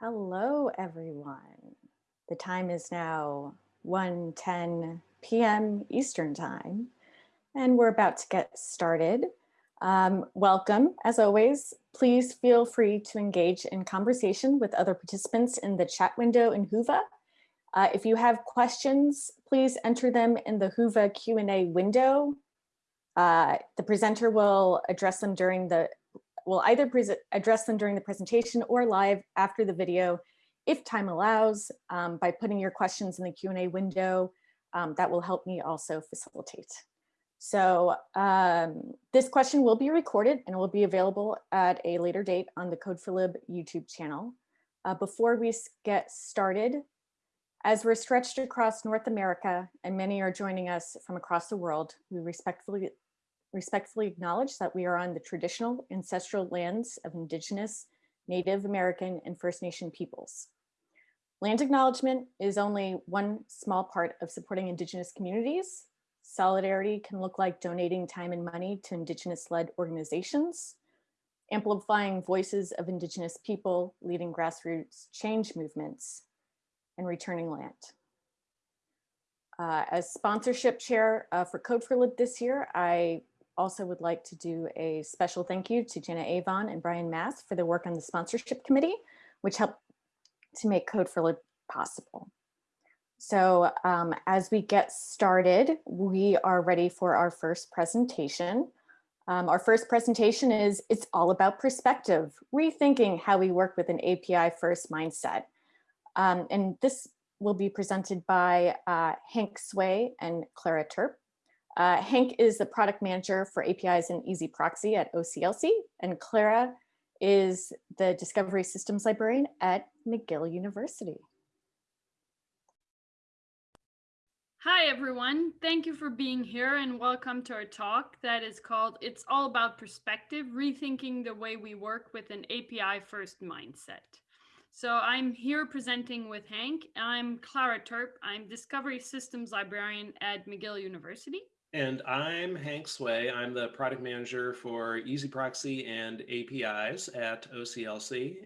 Hello, everyone. The time is now 1.10 p.m. Eastern Time, and we're about to get started. Um, welcome, as always. Please feel free to engage in conversation with other participants in the chat window in Whova. Uh, if you have questions, please enter them in the Whova Q&A window. Uh, the presenter will address them during the We'll either address them during the presentation or live after the video, if time allows, um, by putting your questions in the Q&A window. Um, that will help me also facilitate. So um, this question will be recorded and will be available at a later date on the Code4Lib YouTube channel. Uh, before we get started, as we're stretched across North America and many are joining us from across the world, we respectfully respectfully acknowledge that we are on the traditional ancestral lands of Indigenous, Native American, and First Nation peoples. Land acknowledgement is only one small part of supporting Indigenous communities. Solidarity can look like donating time and money to Indigenous-led organizations, amplifying voices of Indigenous people, leading grassroots change movements, and returning land. Uh, as sponsorship chair uh, for Code4Lib this year, I also would like to do a special thank you to Jenna Avon and Brian Mass for their work on the sponsorship committee, which helped to make Code4Lib possible. So um, as we get started, we are ready for our first presentation. Um, our first presentation is It's All About Perspective, Rethinking How We Work with an API First Mindset. Um, and this will be presented by uh, Hank Sway and Clara Turp. Uh, Hank is the product manager for APIs and EZproxy at OCLC, and Clara is the Discovery Systems Librarian at McGill University. Hi, everyone. Thank you for being here and welcome to our talk that is called It's All About Perspective, Rethinking the Way We Work with an API First Mindset. So I'm here presenting with Hank. I'm Clara Turp. I'm Discovery Systems Librarian at McGill University. And I'm Hank Sway. I'm the product manager for EZproxy and APIs at OCLC.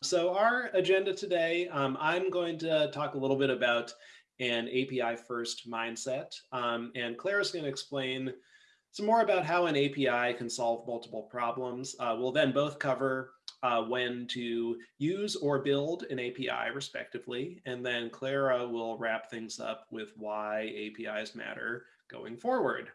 So our agenda today, um, I'm going to talk a little bit about an API first mindset. Um, and Claire's going to explain some more about how an API can solve multiple problems. Uh, we'll then both cover uh, when to use or build an API respectively. And then Clara will wrap things up with why APIs matter going forward.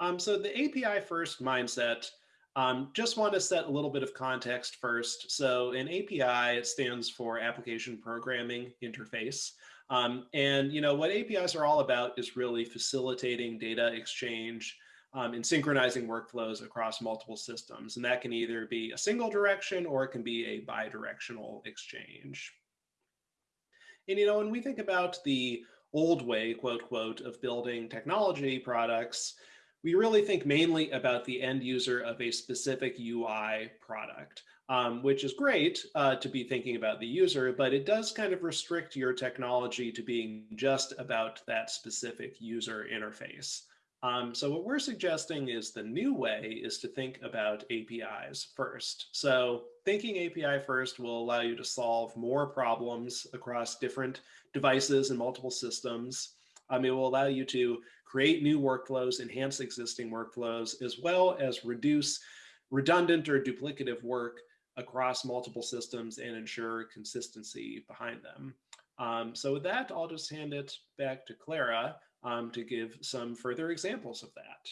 Um, so the API first mindset, um, just want to set a little bit of context first. So an API it stands for Application Programming Interface. Um, and you know what APIs are all about is really facilitating data exchange um, and synchronizing workflows across multiple systems. And that can either be a single direction or it can be a bidirectional exchange. And you know, when we think about the old way, quote, quote, of building technology products, we really think mainly about the end user of a specific UI product, um, which is great uh, to be thinking about the user, but it does kind of restrict your technology to being just about that specific user interface. Um, so what we're suggesting is the new way is to think about APIs first. So thinking API first will allow you to solve more problems across different devices and multiple systems. Um, it will allow you to create new workflows, enhance existing workflows, as well as reduce redundant or duplicative work across multiple systems and ensure consistency behind them. Um, so with that, I'll just hand it back to Clara um, to give some further examples of that.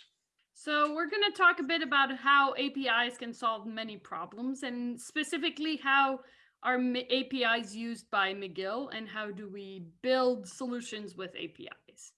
So we're going to talk a bit about how APIs can solve many problems and specifically how are APIs used by McGill and how do we build solutions with APIs?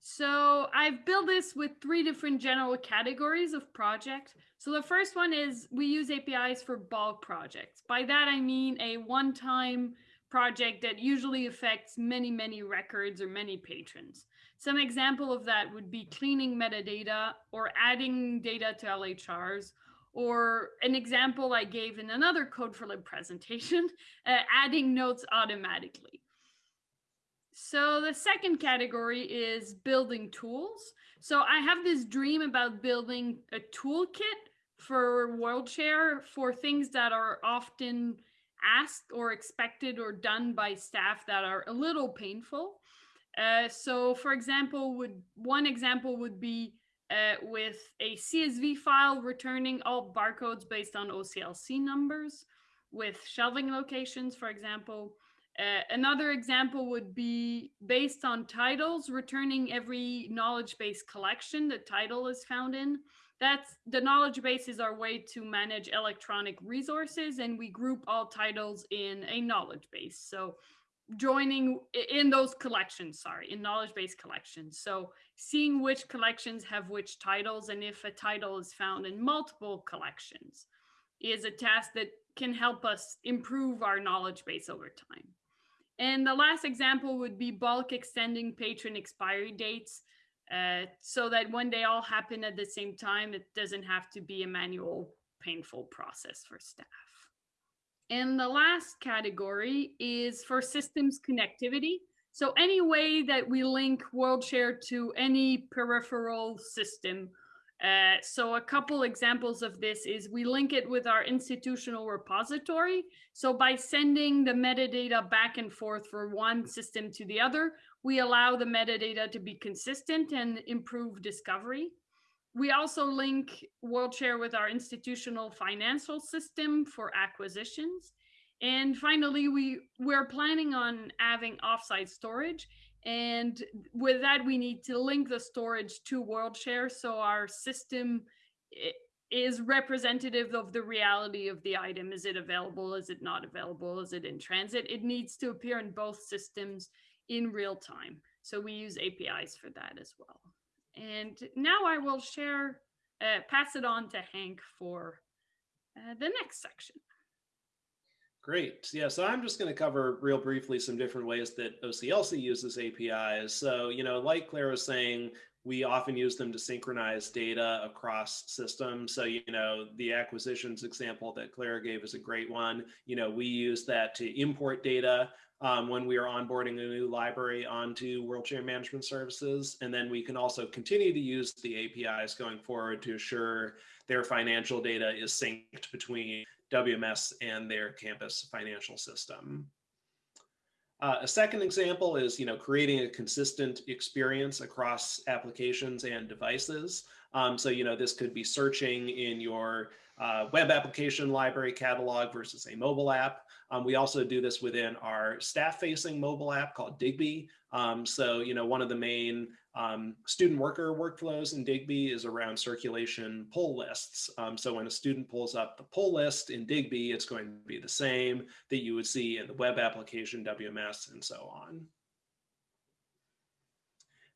So I've built this with three different general categories of project. So the first one is we use APIs for bulk projects. By that, I mean a one-time project that usually affects many, many records or many patrons. Some example of that would be cleaning metadata or adding data to LHRs or an example I gave in another Code4Lib presentation, uh, adding notes automatically. So the second category is building tools. So I have this dream about building a toolkit for WorldShare for things that are often asked or expected or done by staff that are a little painful. Uh, so for example, would one example would be uh, with a CSV file returning all barcodes based on OCLC numbers with shelving locations, for example. Uh, another example would be based on titles, returning every knowledge base collection the title is found in. That's the knowledge base is our way to manage electronic resources and we group all titles in a knowledge base. So joining in those collections, sorry, in knowledge base collections. So seeing which collections have which titles and if a title is found in multiple collections is a task that can help us improve our knowledge base over time. And the last example would be bulk extending patron expiry dates uh, so that when they all happen at the same time, it doesn't have to be a manual, painful process for staff. And the last category is for systems connectivity. So any way that we link WorldShare to any peripheral system. Uh, so a couple examples of this is we link it with our institutional repository. So by sending the metadata back and forth from one system to the other, we allow the metadata to be consistent and improve discovery. We also link WorldShare with our institutional financial system for acquisitions. And finally, we, we're planning on having offsite storage. And with that, we need to link the storage to WorldShare so our system is representative of the reality of the item. Is it available? Is it not available? Is it in transit? It needs to appear in both systems in real time. So we use APIs for that as well. And now I will share, uh, pass it on to Hank for uh, the next section. Great. Yeah, so I'm just going to cover real briefly some different ways that OCLC uses APIs. So, you know, like Claire was saying, we often use them to synchronize data across systems. So, you know, the acquisitions example that Claire gave is a great one. You know, we use that to import data um, when we are onboarding a new library onto WorldShare Management Services. And then we can also continue to use the APIs going forward to assure their financial data is synced between WMS and their campus financial system. Uh, a second example is, you know, creating a consistent experience across applications and devices. Um, so, you know, this could be searching in your uh, web application library catalog versus a mobile app. Um, we also do this within our staff-facing mobile app called Digby. Um, so, you know, one of the main um, student worker workflows in Digby is around circulation pull lists. Um, so when a student pulls up the pull list in Digby, it's going to be the same that you would see in the web application WMS and so on.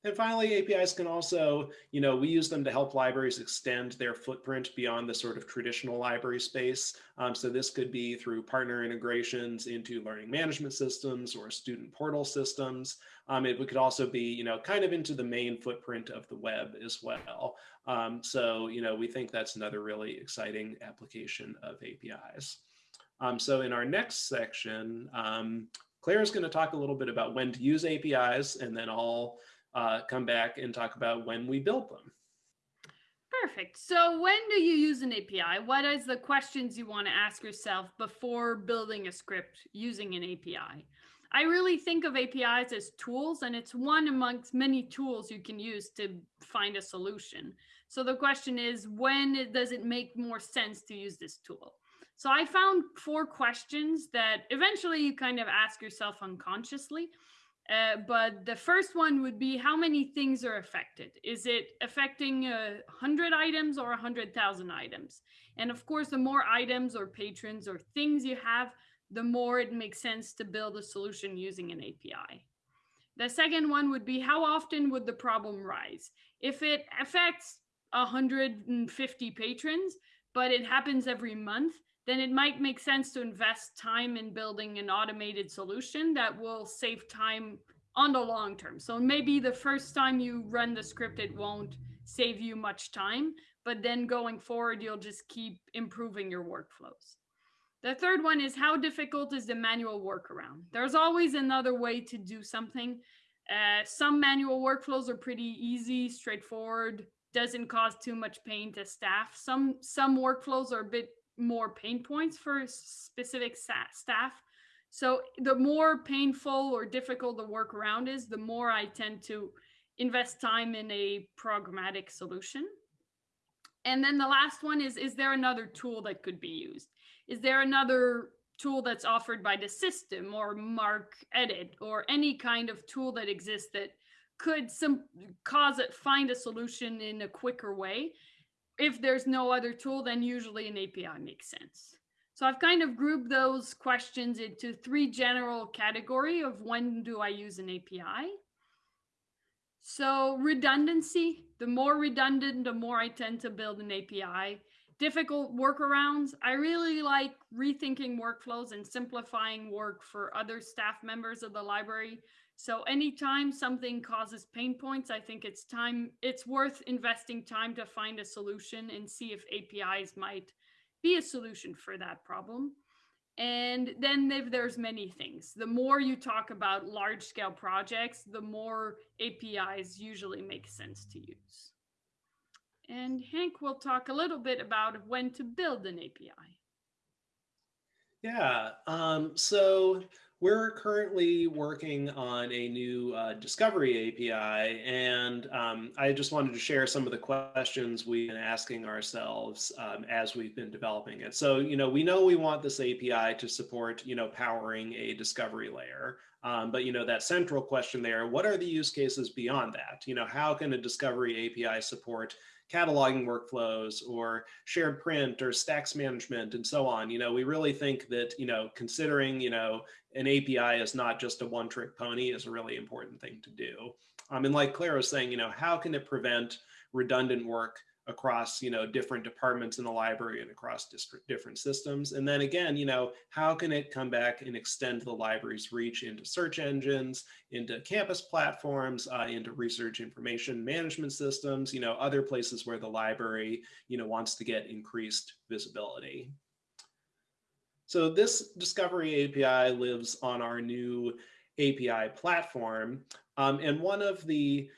And finally, APIs can also, you know, we use them to help libraries extend their footprint beyond the sort of traditional library space. Um, so this could be through partner integrations into learning management systems or student portal systems. Um, it could also be, you know, kind of into the main footprint of the web as well. Um, so, you know, we think that's another really exciting application of APIs. Um, so in our next section, um, Claire is going to talk a little bit about when to use APIs, and then I'll uh, come back and talk about when we built them. Perfect. So when do you use an API? What is the questions you want to ask yourself before building a script using an API? I really think of APIs as tools, and it's one amongst many tools you can use to find a solution. So the question is, when does it make more sense to use this tool? So I found four questions that eventually you kind of ask yourself unconsciously. Uh, but the first one would be how many things are affected? Is it affecting a hundred items or a hundred thousand items? And of course, the more items or patrons or things you have, the more it makes sense to build a solution using an API. The second one would be how often would the problem rise? If it affects 150 patrons, but it happens every month, then it might make sense to invest time in building an automated solution that will save time on the long term. So maybe the first time you run the script, it won't save you much time, but then going forward, you'll just keep improving your workflows. The third one is how difficult is the manual workaround? There's always another way to do something. Uh, some manual workflows are pretty easy, straightforward, doesn't cause too much pain to staff. Some some workflows are a bit more pain points for specific staff. So the more painful or difficult the workaround is, the more I tend to invest time in a programmatic solution. And then the last one is, is there another tool that could be used? Is there another tool that's offered by the system or Mark Edit or any kind of tool that exists that could some cause it find a solution in a quicker way? If there's no other tool, then usually an API makes sense. So I've kind of grouped those questions into three general category of when do I use an API? So redundancy, the more redundant, the more I tend to build an API. Difficult workarounds, I really like rethinking workflows and simplifying work for other staff members of the library. So anytime something causes pain points, I think it's time, it's worth investing time to find a solution and see if APIs might be a solution for that problem. And then there's many things, the more you talk about large scale projects, the more APIs usually make sense to use. And Hank will talk a little bit about when to build an API. Yeah, um, so we're currently working on a new uh, discovery API, and um, I just wanted to share some of the questions we've been asking ourselves um, as we've been developing it. So, you know, we know we want this API to support, you know, powering a discovery layer. Um, but, you know, that central question there, what are the use cases beyond that? You know, how can a discovery API support cataloging workflows or shared print or stacks management and so on. You know, we really think that, you know, considering, you know, an API is not just a one trick pony is a really important thing to do. Um, and like Claire was saying, you know, how can it prevent redundant work across you know different departments in the library and across different different systems. And then again you know how can it come back and extend the library's reach into search engines into campus platforms uh, into research information management systems you know other places where the library you know wants to get increased visibility? So this discovery api lives on our new api platform. Um, and one of the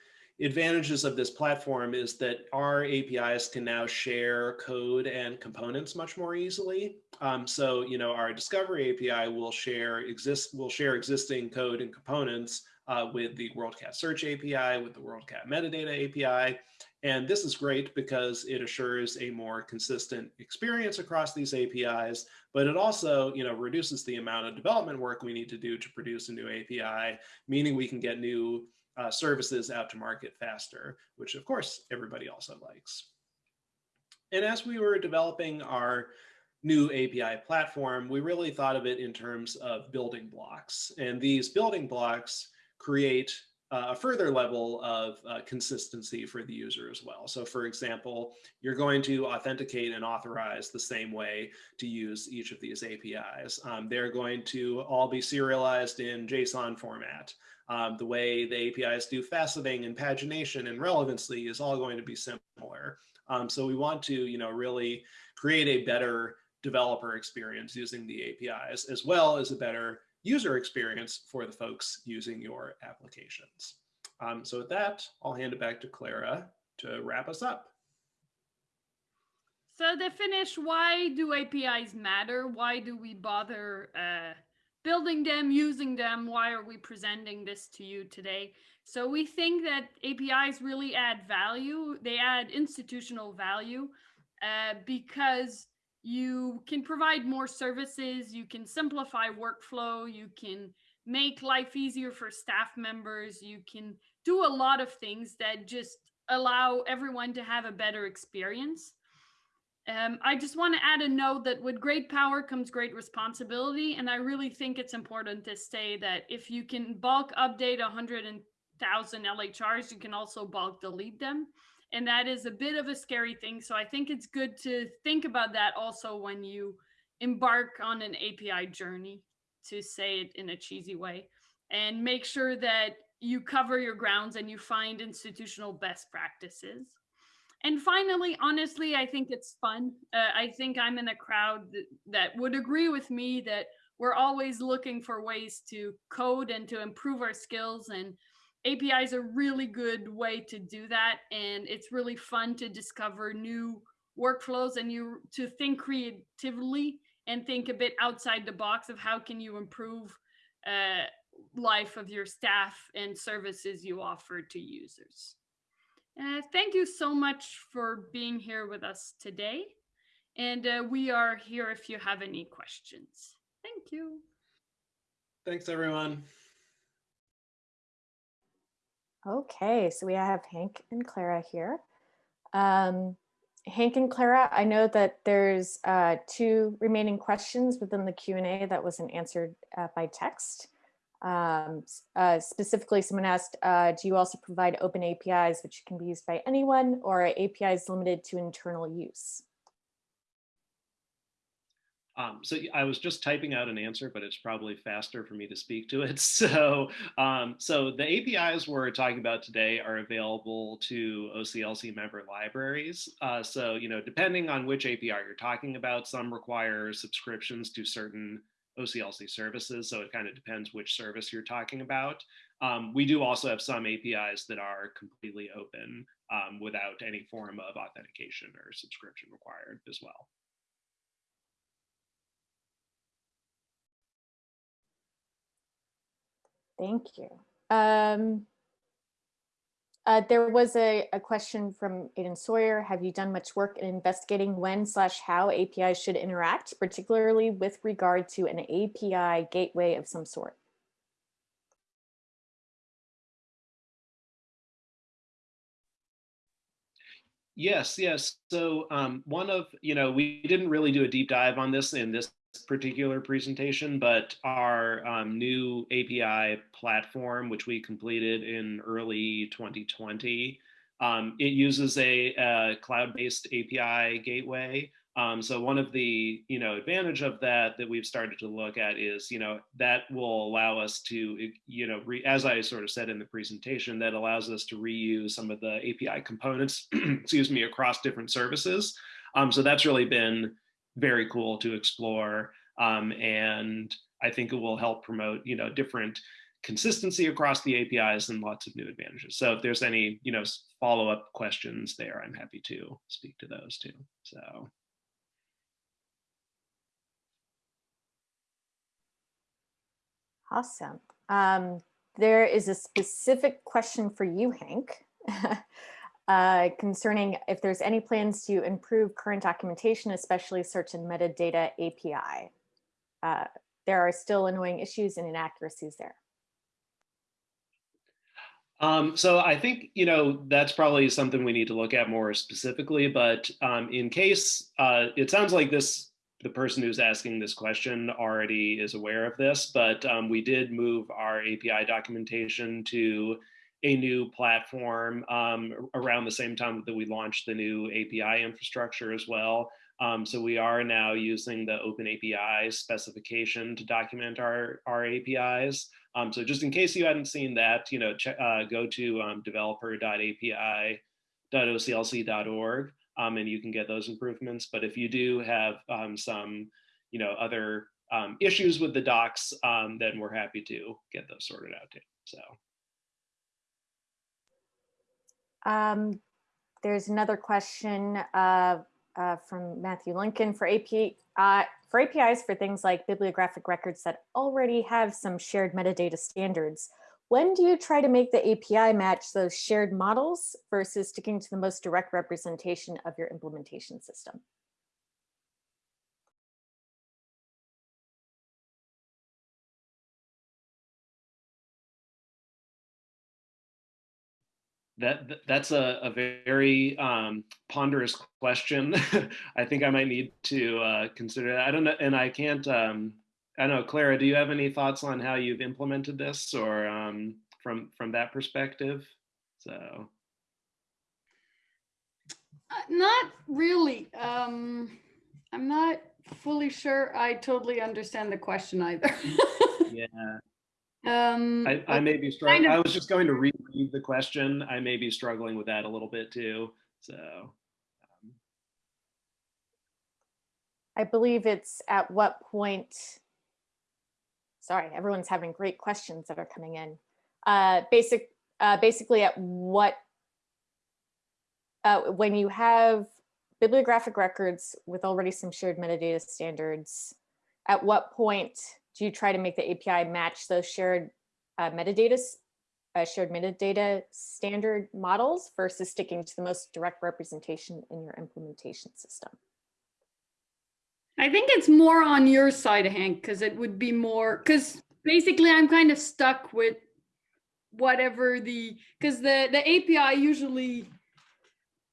advantages of this platform is that our APIs can now share code and components much more easily. Um, so, you know, our discovery API will share exist will share existing code and components uh, with the WorldCat Search API, with the WorldCat Metadata API. And this is great because it assures a more consistent experience across these APIs, but it also, you know, reduces the amount of development work we need to do to produce a new API, meaning we can get new uh, services out to market faster, which of course everybody also likes. And as we were developing our new API platform, we really thought of it in terms of building blocks. And these building blocks create uh, a further level of uh, consistency for the user as well. So for example, you're going to authenticate and authorize the same way to use each of these APIs. Um, they're going to all be serialized in JSON format. Um, the way the APIs do faceting and pagination and relevancy is all going to be similar. Um, so we want to, you know, really create a better developer experience using the APIs, as well as a better user experience for the folks using your applications. Um, so with that, I'll hand it back to Clara to wrap us up. So to finish, why do APIs matter? Why do we bother uh, building them, using them. Why are we presenting this to you today? So we think that APIs really add value. They add institutional value uh, because you can provide more services, you can simplify workflow, you can make life easier for staff members, you can do a lot of things that just allow everyone to have a better experience. Um, I just want to add a note that with great power comes great responsibility. And I really think it's important to say that if you can bulk update 100,000 LHRs, you can also bulk delete them. And that is a bit of a scary thing. So I think it's good to think about that also when you embark on an API journey, to say it in a cheesy way, and make sure that you cover your grounds and you find institutional best practices. And finally, honestly, I think it's fun. Uh, I think I'm in a crowd that, that would agree with me that we're always looking for ways to code and to improve our skills. And API is a really good way to do that. And it's really fun to discover new workflows and you to think creatively and think a bit outside the box of how can you improve uh, life of your staff and services you offer to users. Uh, thank you so much for being here with us today. And uh, we are here if you have any questions. Thank you. Thanks, everyone. Okay, so we have Hank and Clara here. Um, Hank and Clara, I know that there's uh, two remaining questions within the Q&A that wasn't answered uh, by text. Um, uh, specifically, someone asked, uh, do you also provide open APIs which can be used by anyone or are APIs limited to internal use? Um, so I was just typing out an answer, but it's probably faster for me to speak to it. So, um, so the APIs we're talking about today are available to OCLC member libraries. Uh, so, you know, depending on which API you're talking about, some require subscriptions to certain OCLC services. So it kind of depends which service you're talking about. Um, we do also have some APIs that are completely open um, without any form of authentication or subscription required as well. Thank you. Um, uh, there was a, a question from Aiden Sawyer. Have you done much work in investigating when slash how APIs should interact, particularly with regard to an API gateway of some sort? Yes, yes. So um, one of, you know, we didn't really do a deep dive on this in this particular presentation, but our um, new API platform, which we completed in early 2020, um, it uses a, a cloud-based API gateway. Um, so one of the you know advantage of that that we've started to look at is you know that will allow us to you know re, as I sort of said in the presentation that allows us to reuse some of the API components excuse me across different services. Um, so that's really been very cool to explore. Um, and I think it will help promote, you know, different consistency across the APIs and lots of new advantages. So if there's any, you know, follow-up questions there, I'm happy to speak to those too. So. Awesome. Um, there is a specific question for you, Hank. uh, concerning if there's any plans to improve current documentation, especially search and metadata API. Uh, there are still annoying issues and inaccuracies there. Um, so I think, you know, that's probably something we need to look at more specifically, but um, in case uh, it sounds like this, the person who's asking this question already is aware of this, but um, we did move our API documentation to a new platform um, around the same time that we launched the new API infrastructure as well. Um, so we are now using the Open API specification to document our, our APIs. Um, so just in case you hadn't seen that, you know, uh, go to um, developer.api.oclc.org um, and you can get those improvements. But if you do have um, some, you know, other um, issues with the docs, then we're happy to get those sorted out too. So. Um, there's another question uh, uh, from Matthew Lincoln for AP uh, for APIs for things like bibliographic records that already have some shared metadata standards. When do you try to make the API match those shared models versus sticking to the most direct representation of your implementation system? That that's a, a very um, ponderous question. I think I might need to uh, consider that. I don't know, and I can't. Um, I don't know, Clara. Do you have any thoughts on how you've implemented this, or um, from from that perspective? So, uh, not really. Um, I'm not fully sure. I totally understand the question either. yeah. Um, I, I may be struggling. Kind of I was just going to reread the question. I may be struggling with that a little bit too. So. Um. I believe it's at what point, sorry, everyone's having great questions that are coming in. Uh, basic, uh, basically at what, uh, when you have bibliographic records with already some shared metadata standards, at what point do you try to make the API match those shared uh, metadata, uh, shared metadata standard models versus sticking to the most direct representation in your implementation system? I think it's more on your side, Hank, because it would be more, because basically I'm kind of stuck with whatever the, because the, the API usually,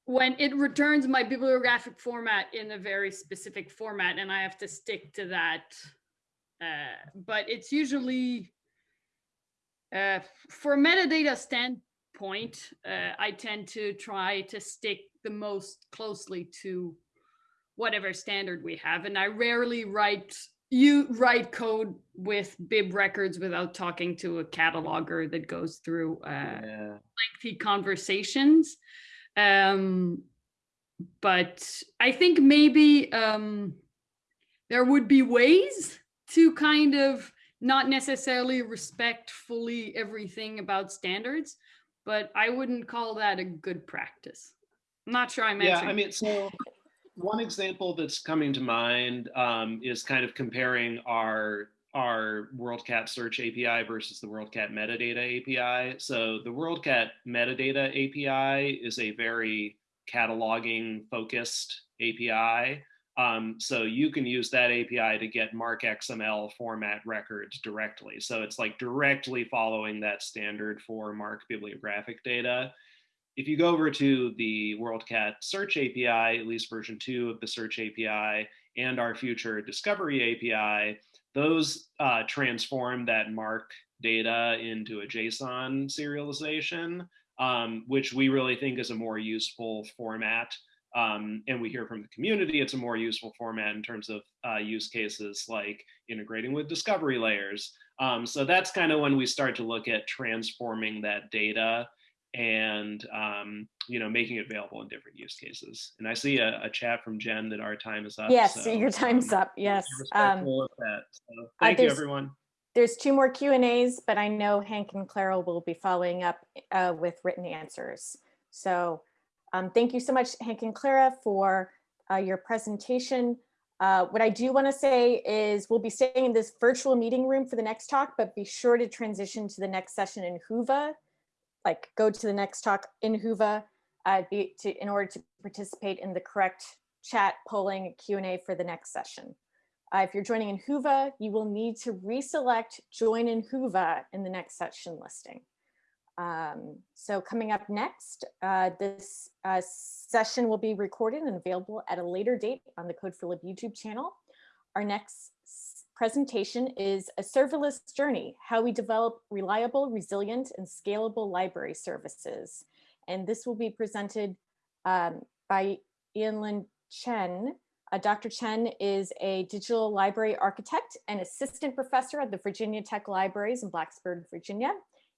when it returns my bibliographic format in a very specific format and I have to stick to that. Uh, but it's usually, uh, for metadata standpoint, uh, I tend to try to stick the most closely to whatever standard we have and i rarely write you write code with bib records without talking to a cataloger that goes through uh, Yeah. lengthy conversations um but i think maybe um there would be ways to kind of not necessarily respect fully everything about standards but i wouldn't call that a good practice i'm not sure i'm answering. Yeah, I mean, so one example that's coming to mind um, is kind of comparing our our WorldCat search API versus the WorldCat metadata API. So the WorldCat metadata API is a very cataloging focused API. Um, so you can use that API to get MARCXML format records directly. So it's like directly following that standard for Mark bibliographic data if you go over to the WorldCat search API, at least version two of the search API, and our future discovery API, those uh, transform that MARC data into a JSON serialization, um, which we really think is a more useful format. Um, and we hear from the community it's a more useful format in terms of uh, use cases like integrating with discovery layers. Um, so that's kind of when we start to look at transforming that data and um, you know making it available in different use cases. And I see a, a chat from Jen that our time is up. Yes, so, your time's um, up. Yes. Um. So, thank you, there's- everyone. There's two more Q and As, but I know Hank and Clara will be following up uh, with written answers. So um, thank you so much, Hank and Clara, for uh, your presentation. Uh, What I do want to say is we'll be staying in this virtual meeting room for the next talk, but be sure to transition to the next session in Whova. Like go to the next talk in Whova uh, to, in order to participate in the correct chat polling Q and A for the next session. Uh, if you're joining in Whova, you will need to reselect join in Whova in the next session listing. Um, so coming up next, uh, this uh, session will be recorded and available at a later date on the Code4Lib YouTube channel. Our next presentation is a serverless journey, how we develop reliable, resilient, and scalable library services. And this will be presented um, by Yinlin Chen, uh, Dr. Chen is a digital library architect and assistant professor at the Virginia Tech Libraries in Blacksburg, Virginia.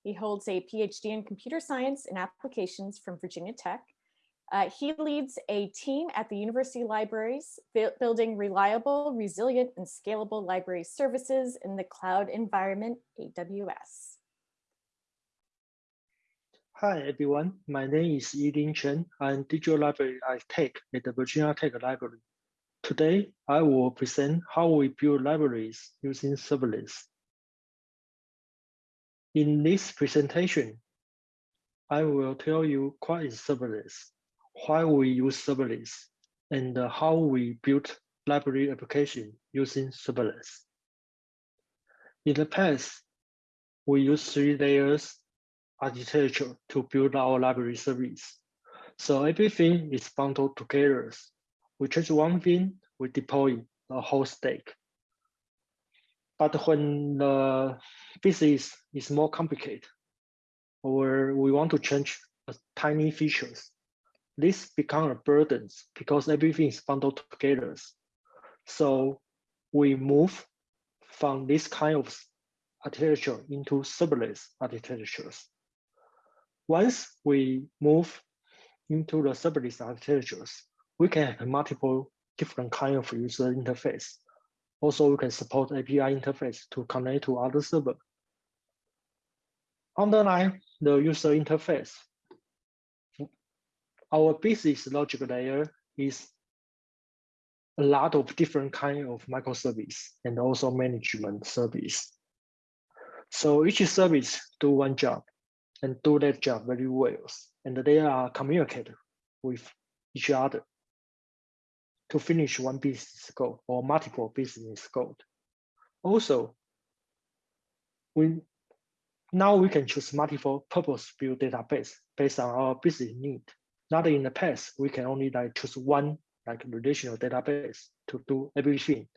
He holds a PhD in computer science and applications from Virginia Tech. Uh, he leads a team at the University Libraries, bu- building reliable, resilient, and scalable library services in the cloud environment, AWS. Hi everyone, my name is Yinlin Chen. I'm Digital Library Architect at the Virginia Tech Library. Today, I will present how we build libraries using serverless. In this presentation, I will tell you what is serverless, why we use serverless, and how we build library application using serverless. In the past, we use three layers architecture to build our library service. So everything is bundled together. We change one thing, we deploy a whole stack. But when uh, the business is more complicated, or we want to change tiny features, this becomes a burden because everything is bundled together. So we move from this kind of architecture into serverless architectures. Once we move into the serverless architectures, we can have multiple different kind of user interface. Also, we can support API interface to connect to other server. Underline the user interface, our business logic layer is a lot of different kind of microservice and also management service. So each service do one job and do that job very well. And they are communicate with each other to finish one business goal or multiple business goals. Also, we now we can choose multiple purpose-built database based on our business need. Not in the past, we can only like choose one like relational database to do everything.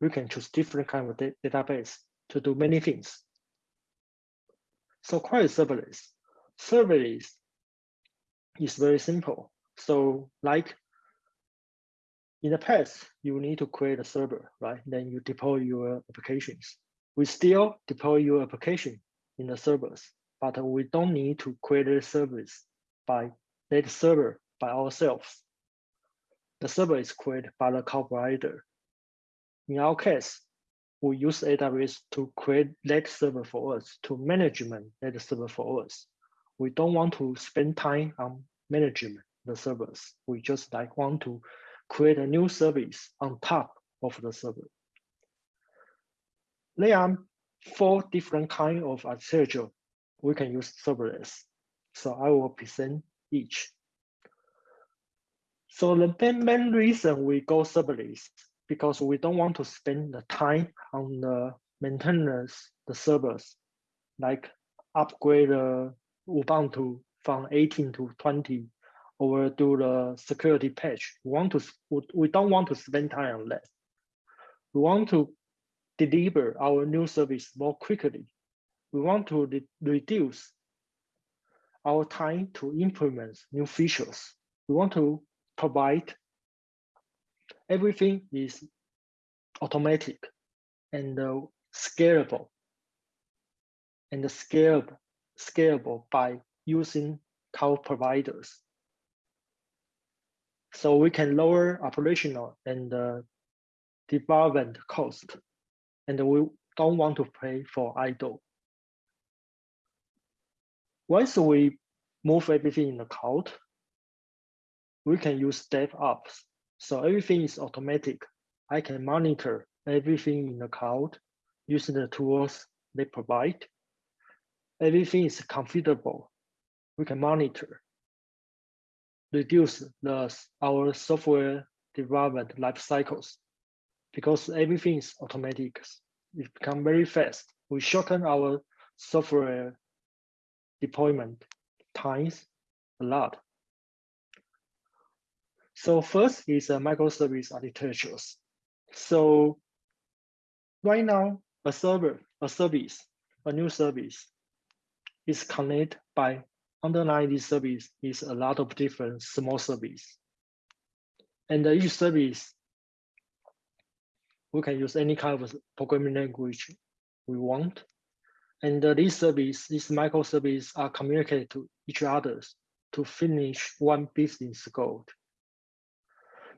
We can choose different kind of database to do many things. So query serverless. Serverless is very simple. So like in the past, you need to create a server, right? Then you deploy your applications. We still deploy your application in the servers, but we don't need to create a service by that server by ourselves. The server is created by the cloud provider. In our case, we use AWS to create that server for us, to management that server for us. We don't want to spend time on management the servers. We just like want to create a new service on top of the server. There are four different kind of architecture we can use serverless. So I will present each. So the main, main reason we go serverless because we don't want to spend the time on the maintenance the servers, like upgrade the Ubuntu from 18 to 20 or do the security patch. We want to we don't want to spend time on that. We want to deliver our new service more quickly. We want to re reduce our time to implement new features. We want to provide everything is automatic and uh, scalable and scalable, scalable by using cloud providers. So we can lower operational and uh, development cost and we don't want to pay for idle. Once we move everything in the cloud, we can use DevOps. So everything is automatic. I can monitor everything in the cloud using the tools they provide. Everything is configurable. We can monitor, reduce the, our software development life cycles because everything is automatic. It become very fast. We shorten our software deployment times a lot. So first is a microservice architectures. So right now, a server, a service, a new service is connected by underlying this service is a lot of different small service. And each service we can use any kind of programming language we want. And these service, these microservices are communicated to each other to finish one business goal.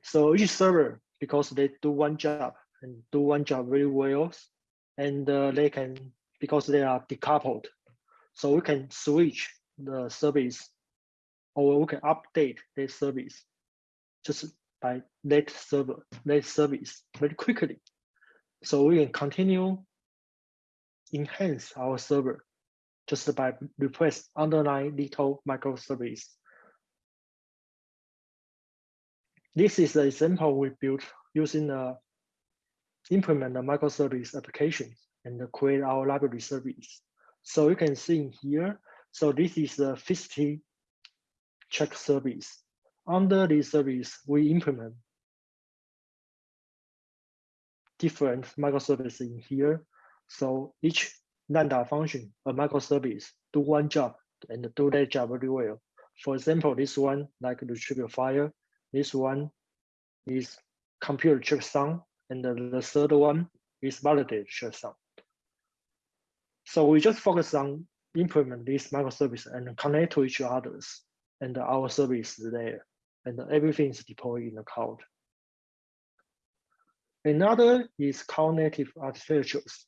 So each server, because they do one job and do one job very well, and uh, they can, because they are decoupled, so we can switch the service or we can update this service just by that server, that service very quickly. So we can continue enhance our server just by request underlying little microservice. This is the example we built using the implement the microservice application and create our library service. So you can see here, so this is the fixity check service. Under this service, we implement different microservices in here. So each Lambda function, a microservice, do one job and do that job very well. For example, this one, like retrieve file, this one is compute checksum, and the, the third one is validate checksum. So we just focus on implement this microservice and connect to each others, and our service is there and everything is deployed in the cloud. Another is cloud native architectures.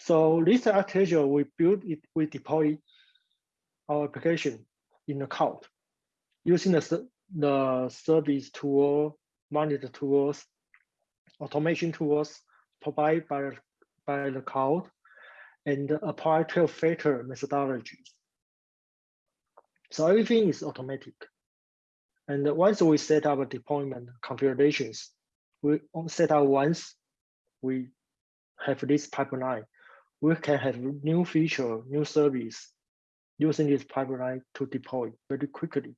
So this architecture, we build it, we deploy our application in the cloud using the, the service tool monitor tools, automation tools provided by, by the cloud, and apply 12 factor methodologies. So everything is automatic. And once we set up deployment configurations, we set up once we have this pipeline, we can have new feature, new service using this pipeline to deploy very quickly.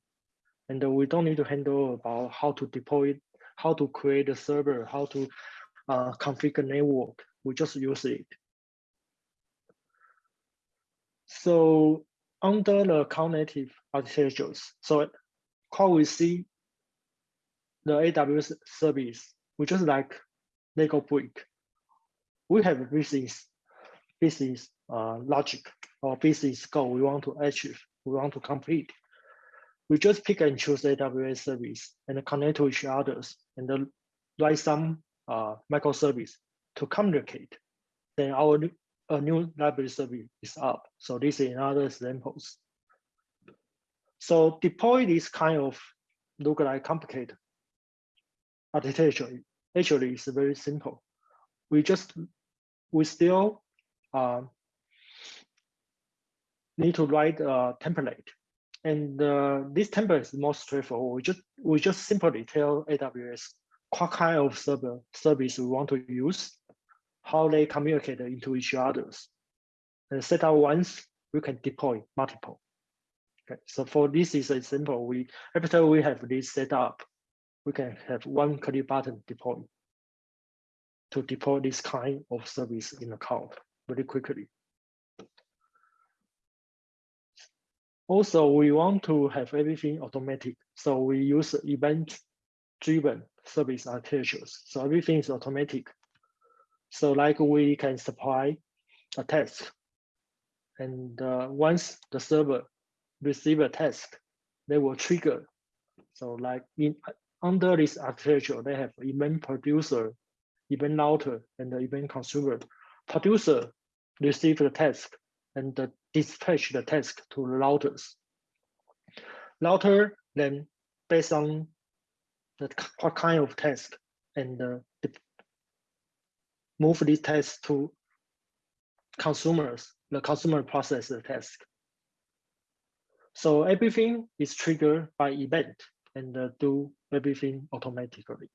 And we don't need to handle about how to deploy how to create a server, how to uh, configure network. We just use it. So under the cloud native architectures, so how we see the AWS service, we just like Lego brick. We have business, business uh, logic or business goal we want to achieve, we want to complete. We just pick and choose AWS service and connect to each others and write some uh, microservice to communicate. Then our a new library service is up. So this is another examples. So deploy this kind of look like complicated architecture actually is very simple. We just we still uh, need to write a template, and uh, this template is more straightforward. We just we just simply tell AWS what kind of server service we want to use, how they communicate into each others, and set up once we can deploy multiple. Okay, so for this is a simple. We after we have this set up, we can have one click button deploy to deploy this kind of service in the cloud very quickly. Also, we want to have everything automatic. So we use event-driven service architectures. So everything is automatic. So like we can supply a task. And uh, once the server receive a task, they will trigger. So like in under this architecture, they have event producer, event router, and the event consumer. Producer receive the task and the dispatch the task to the routers. Router then based on the what kind of task and uh, move this task to consumers. The consumer process the task. So everything is triggered by event and uh, do everything automatically.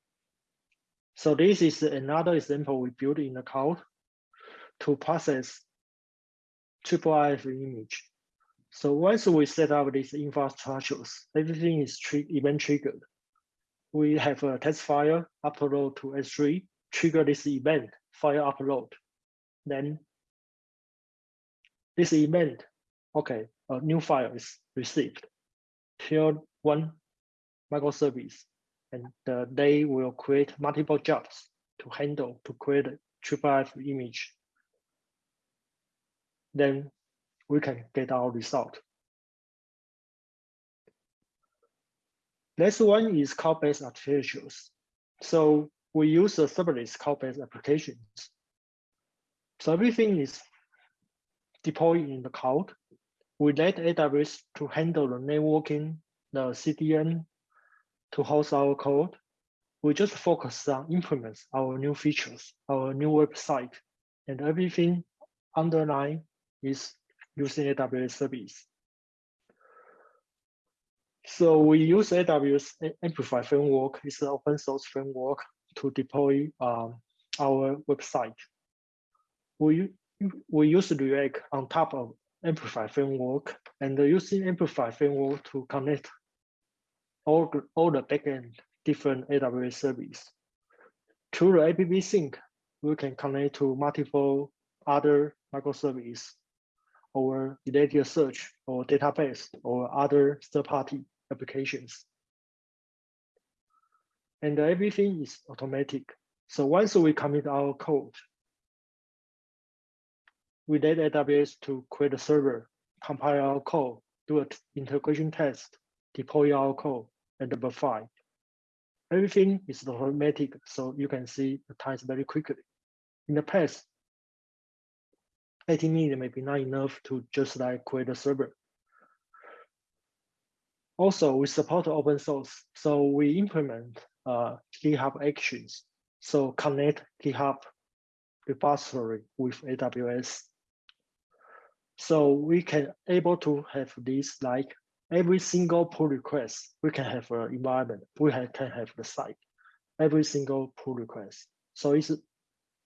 So this is another example we built in the cloud to process triple IF image. So once we set up these infrastructures, everything is event triggered. We have a test file upload to S3, trigger this event, file upload. Then this event, okay, a new file is received. Here one microservice, and uh, they will create multiple jobs to handle to create a triple image. Then we can get our result. Next one is cloud-based architectures. So we use the serverless cloud-based applications. So everything is deployed in the cloud. We let AWS to handle the networking, the CDN, to host our code. We just focus on implement our new features, our new website, and everything underlying is using AWS service. So we use AWS Amplify framework. It's an open source framework to deploy um, our website. We, we use React on top of Amplify framework and using Amplify framework to connect all, all the backend different AWS service. Through the AppSync, we can connect to multiple other microservices or related search or database or other third-party applications. And everything is automatic. So once we commit our code, we let AWS to create a server, compile our code, do an integration test, deploy our code, and verify. Everything is automatic, so you can see the times very quickly. In the past, 80 minutes may be not enough to just like create a server. Also, we support open source, so we implement uh, GitHub Actions. So connect GitHub repository with AWS. So we can able to have this like every single pull request, we can have an environment, we can have the site, every single pull request. So it's,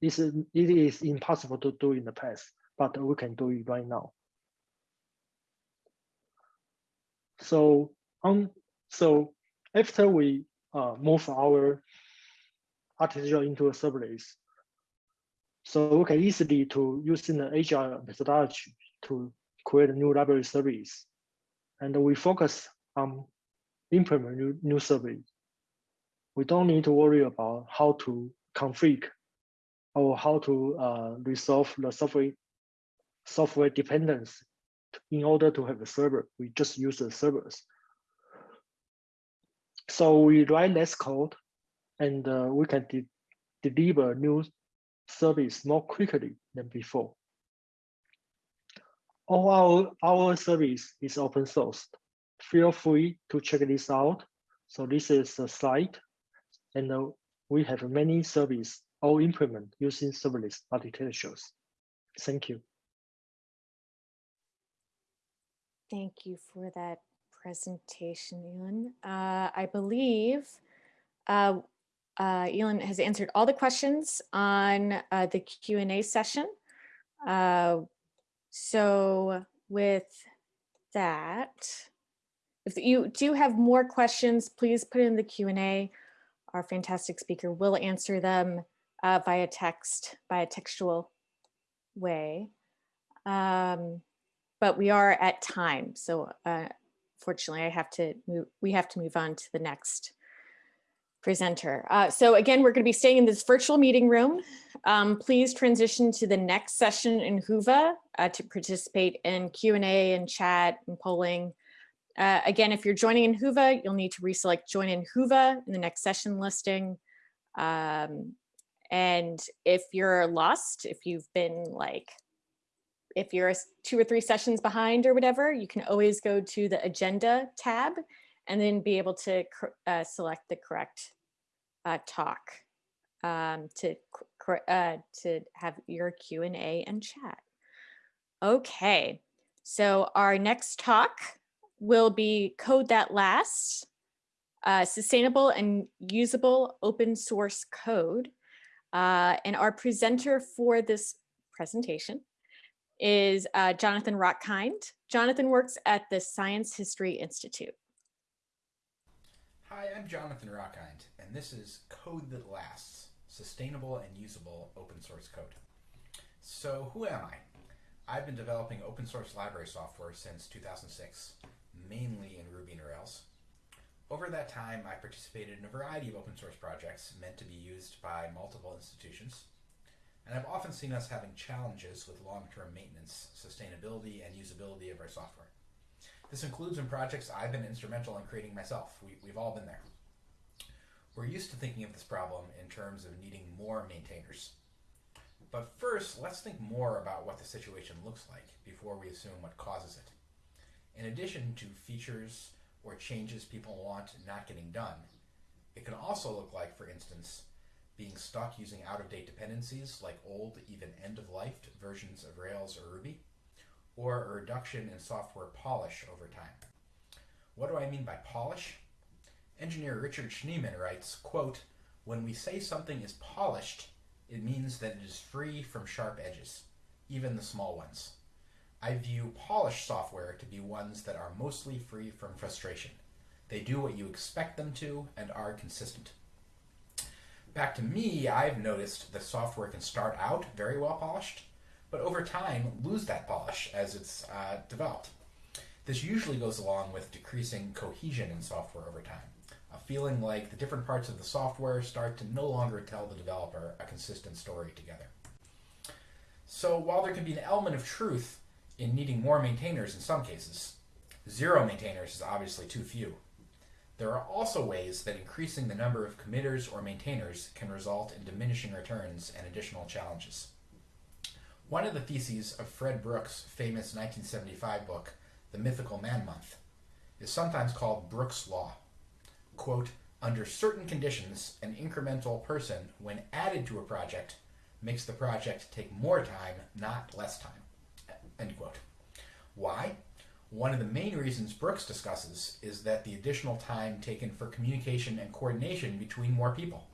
it's, it is impossible to do in the past, but we can do it right now. So on, so after we uh, move our artificial into a serverless, so we can easily to using the agile methodology to create a new library service. And we focus on implement new, new service. We don't need to worry about how to config or how to uh, resolve the software software dependence in order to have a server. We just use the servers. So we write less code and uh, we can de deliver new service more quickly than before. All our, our service is open source. Feel free to check this out. So this is a site and uh, we have many service all implement using serverless architectures. Thank you. Thank you for that presentation, Yinlin. Uh, I believe uh, uh, Yinlin has answered all the questions on uh, the Q&A session. Uh, so with that, if you do have more questions, please put in the Q&A. Our fantastic speaker will answer them uh, via text, by a textual way. Um, but we are at time. So uh, fortunately, I have to move, we have to move on to the next presenter. Uh, so again, we're going to be staying in this virtual meeting room. Um, please transition to the next session in Whova uh, to participate in Q&A and chat and polling. Uh, again, if you're joining in Whova, you'll need to reselect join in Whova in the next session listing. Um, and if you're lost, if you've been like if you're two or three sessions behind or whatever, you can always go to the agenda tab and then be able to uh, select the correct uh, talk um, to, uh, to have your Q&A and chat. Okay, so our next talk will be Code That Lasts, uh, Sustainable and Usable Open Source Code. Uh, and our presenter for this presentation is uh, Jonathan Rochkind. Jonathan works at the Science History Institute. Hi, I'm Jonathan Rochkind, and this is Code That Lasts, Sustainable and Usable Open Source Code. So who am I? I've been developing open source library software since 2006, mainly in Ruby and Rails. Over that time, I participated in a variety of open source projects meant to be used by multiple institutions, and I've often seen us having challenges with long-term maintenance, sustainability, and usability of our software. This includes in projects I've been instrumental in creating myself. We, we've all been there. We're used to thinking of this problem in terms of needing more maintainers. But first, let's think more about what the situation looks like before we assume what causes it. In addition to features or changes people want not getting done, it can also look like, for instance, being stuck using out-of-date dependencies like old, even end-of-life versions of Rails or Ruby, or a reduction in software polish over time. What do I mean by polish? Engineer Richard Schneeman writes, quote, when we say something is polished, it means that it is free from sharp edges, even the small ones. I view polished software to be ones that are mostly free from frustration. They do what you expect them to and are consistent. Back to me, I've noticed the software can start out very well polished, but over time lose that polish as it's uh, developed. This usually goes along with decreasing cohesion in software over time, a feeling like the different parts of the software start to no longer tell the developer a consistent story together. So while there can be an element of truth in needing more maintainers in some cases, zero maintainers is obviously too few. There are also ways that increasing the number of committers or maintainers can result in diminishing returns and additional challenges. One of the theses of Fred Brooks' famous 1975 book, The Mythical Man Month, is sometimes called Brooks' Law. Quote, Under certain conditions, an incremental person, when added to a project, makes the project take more time, not less time. End quote. Why? One of the main reasons Brooks discusses is that the additional time taken for communication and coordination between more people.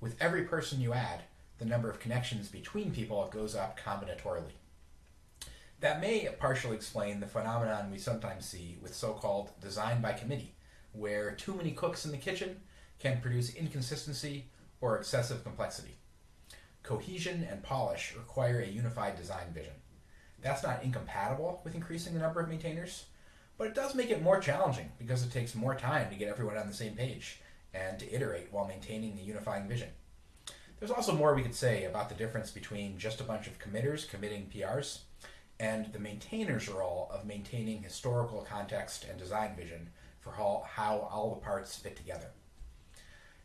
With every person you add, the number of connections between people goes up combinatorially. That may partially explain the phenomenon we sometimes see with so called design by committee, where too many cooks in the kitchen can produce inconsistency or excessive complexity. Cohesion and polish require a unified design vision. That's not incompatible with increasing the number of maintainers, but it does make it more challenging because it takes more time to get everyone on the same page and to iterate while maintaining the unifying vision. There's also more we could say about the difference between just a bunch of committers committing PRs and the maintainer's role of maintaining historical context and design vision for how, how all the parts fit together.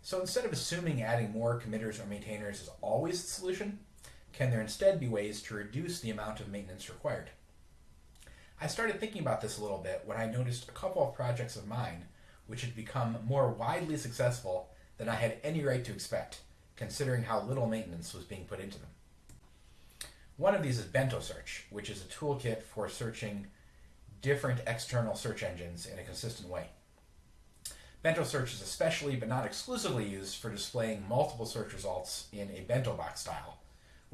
So instead of assuming adding more committers or maintainers is always the solution, can there instead be ways to reduce the amount of maintenance required? I started thinking about this a little bit when I noticed a couple of projects of mine which had become more widely successful than I had any right to expect, considering how little maintenance was being put into them. One of these is Bento Search, which is a toolkit for searching different external search engines in a consistent way. Bento Search is especially but not exclusively used for displaying multiple search results in a bento box style,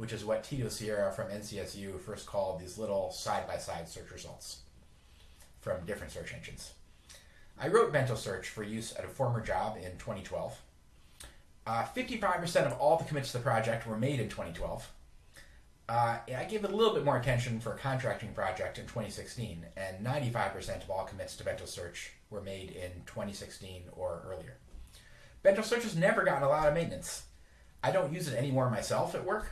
which is what Tito Sierra from NCSU first called these little side-by-side search results from different search engines. I wrote Bento Search for use at a former job in 2012. 55% uh, of all the commits to the project were made in 2012. Uh, I gave it a little bit more attention for a contracting project in 2016, and 95% of all commits to Bento Search were made in 2016 or earlier. Bento Search has never gotten a lot of maintenance. I don't use it anymore myself at work.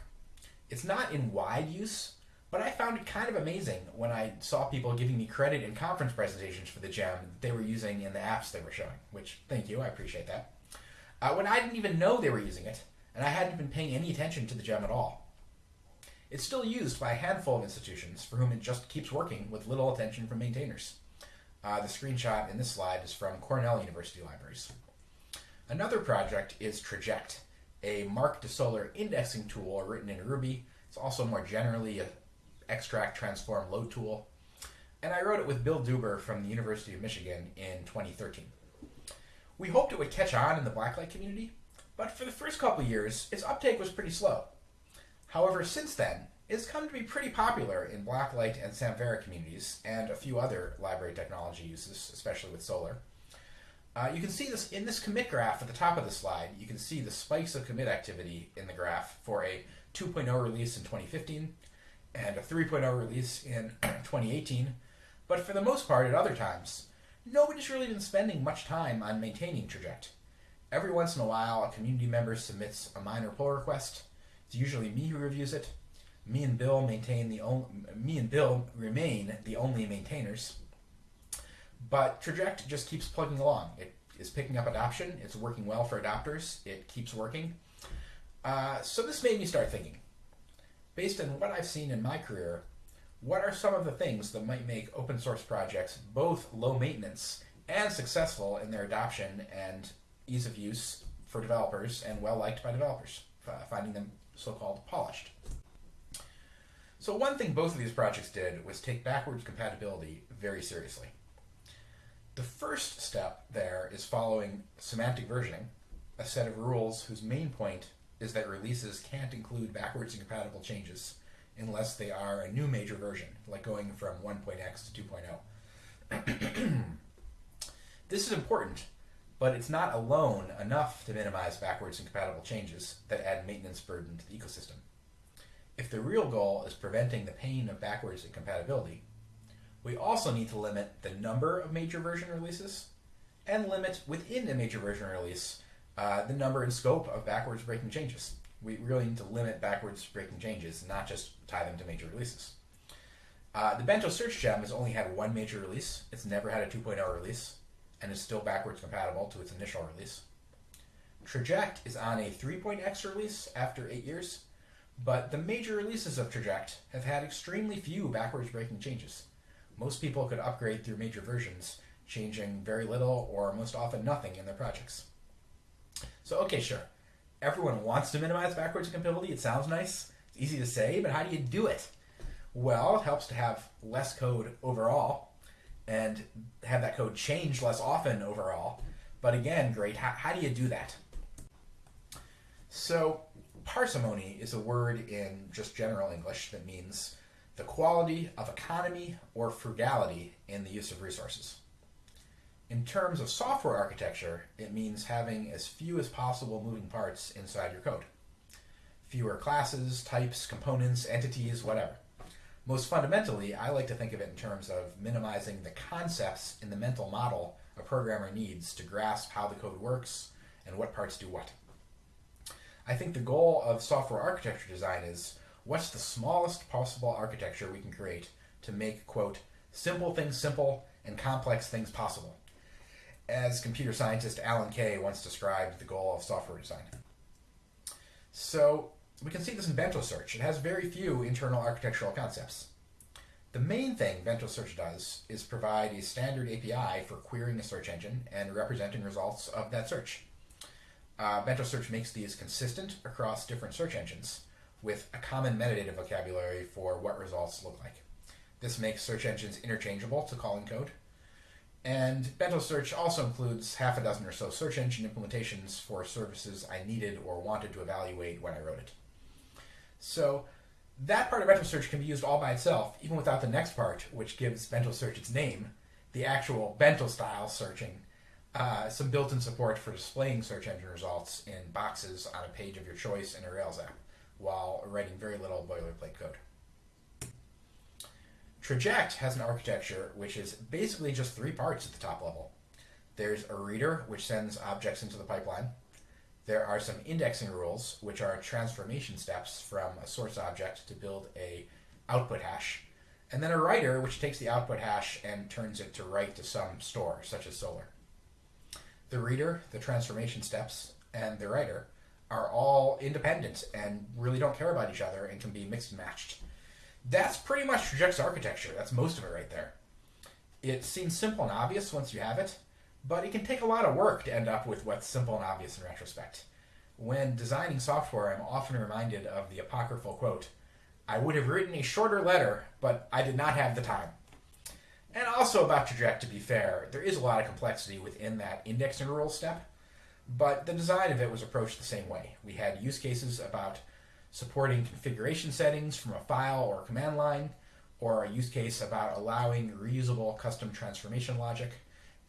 It's not in wide use, but I found it kind of amazing when I saw people giving me credit in conference presentations for the gem that they were using in the apps they were showing, which thank you, I appreciate that. Uh, when I didn't even know they were using it, and I hadn't been paying any attention to the gem at all. It's still used by a handful of institutions for whom it just keeps working with little attention from maintainers. Uh, the screenshot in this slide is from Cornell University Libraries. Another project is Traject, a MARC to Solr indexing tool written in Ruby. It's also more generally a extract transform load tool. And I wrote it with Bill Dueber from the University of Michigan in 2013. We hoped it would catch on in the Blacklight community, but for the first couple years, its uptake was pretty slow. However, since then, it's come to be pretty popular in Blacklight and Samvera communities and a few other library technology uses, especially with Solr. Uh, you can see this in this commit graph at the top of the slide. You can see the spikes of commit activity in the graph for a 2.0 release in 2015 and a 3.0 release in 2018. But for the most part, at other times, nobody's really been spending much time on maintaining Traject. Every once in a while, a community member submits a minor pull request, it's usually me who reviews it. Me and Bill maintain the only, me and Bill remain the only maintainers. But Traject just keeps plugging along. It is picking up adoption. It's working well for adopters. It keeps working. Uh, so this made me start thinking. Based on what I've seen in my career, what are some of the things that might make open source projects both low maintenance and successful in their adoption and ease of use for developers and well liked by developers, uh, finding them so-called polished. So one thing both of these projects did was take backwards compatibility very seriously. The first step there is following semantic versioning, a set of rules whose main point is that releases can't include backwards incompatible changes unless they are a new major version, like going from 1.x to 2.0. this is important but it's not alone enough to minimize backwards incompatible changes that add maintenance burden to the ecosystem. If the real goal is preventing the pain of backwards incompatibility, we also need to limit the number of major version releases and limit within a major version release uh, the number and scope of backwards breaking changes. We really need to limit backwards breaking changes, not just tie them to major releases. Uh, the Bento Search Gem has only had one major release. It's never had a 2.0 release and is still backwards compatible to its initial release. Traject is on a 3.x release after 8 years, but the major releases of Traject have had extremely few backwards breaking changes. Most people could upgrade through major versions, changing very little or most often nothing in their projects. So, okay, sure. Everyone wants to minimize backwards compatibility. It sounds nice. It's easy to say, but how do you do it? Well, it helps to have less code overall and have that code change less often overall. But again, great. How, how do you do that? So, parsimony is a word in just general English that means the quality of economy or frugality in the use of resources. In terms of software architecture, it means having as few as possible moving parts inside your code. Fewer classes, types, components, entities, whatever. Most fundamentally, I like to think of it in terms of minimizing the concepts in the mental model a programmer needs to grasp how the code works and what parts do what. I think the goal of software architecture design is what's the smallest possible architecture we can create to make, quote, simple things simple and complex things possible as computer scientist Alan Kay once described the goal of software design. So we can see this in Bento Search. It has very few internal architectural concepts. The main thing Bento Search does is provide a standard API for querying a search engine and representing results of that search. Uh, Bento Search makes these consistent across different search engines with a common metadata vocabulary for what results look like. This makes search engines interchangeable to calling code and Bento Search also includes half a dozen or so search engine implementations for services I needed or wanted to evaluate when I wrote it. So that part of Bento Search can be used all by itself, even without the next part, which gives Bento Search its name, the actual Bento style searching, uh, some built-in support for displaying search engine results in boxes on a page of your choice in a Rails app, while writing very little boilerplate code. Traject has an architecture which is basically just three parts at the top level. There's a reader, which sends objects into the pipeline. There are some indexing rules, which are transformation steps from a source object to build a output hash. And then a writer, which takes the output hash and turns it to write to some store, such as Solr. The reader, the transformation steps, and the writer are all independent and really don't care about each other and can be mixed and matched. That's pretty much Traject's architecture. That's most of it right there. It seems simple and obvious once you have it, but it can take a lot of work to end up with what's simple and obvious in retrospect. When designing software, I'm often reminded of the apocryphal quote I would have written a shorter letter, but I did not have the time. And also about Traject, to be fair, there is a lot of complexity within that indexing rule step, but the design of it was approached the same way. We had use cases about supporting configuration settings from a file or a command line, or a use case about allowing reusable custom transformation logic.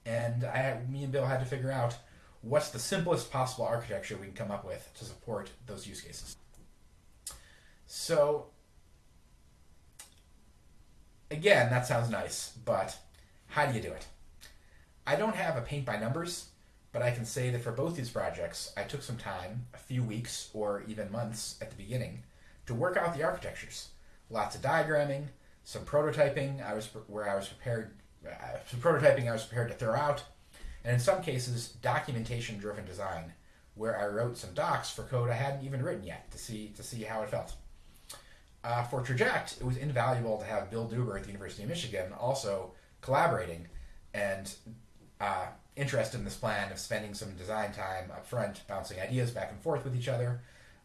And I me and Bill had to figure out what's the simplest possible architecture we can come up with to support those use cases. So again, that sounds nice, but how do you do it? I don't have a paint by numbers but I can say that for both these projects, I took some time, a few weeks or even months at the beginning, to work out the architectures. Lots of diagramming, some prototyping I was where I was prepared, uh, some prototyping I was prepared to throw out, and in some cases, documentation-driven design, where I wrote some docs for code I hadn't even written yet to see to see how it felt. Uh, for Traject, it was invaluable to have Bill Dueber at the University of Michigan also collaborating and uh, interested in this plan of spending some design time up front, bouncing ideas back and forth with each other,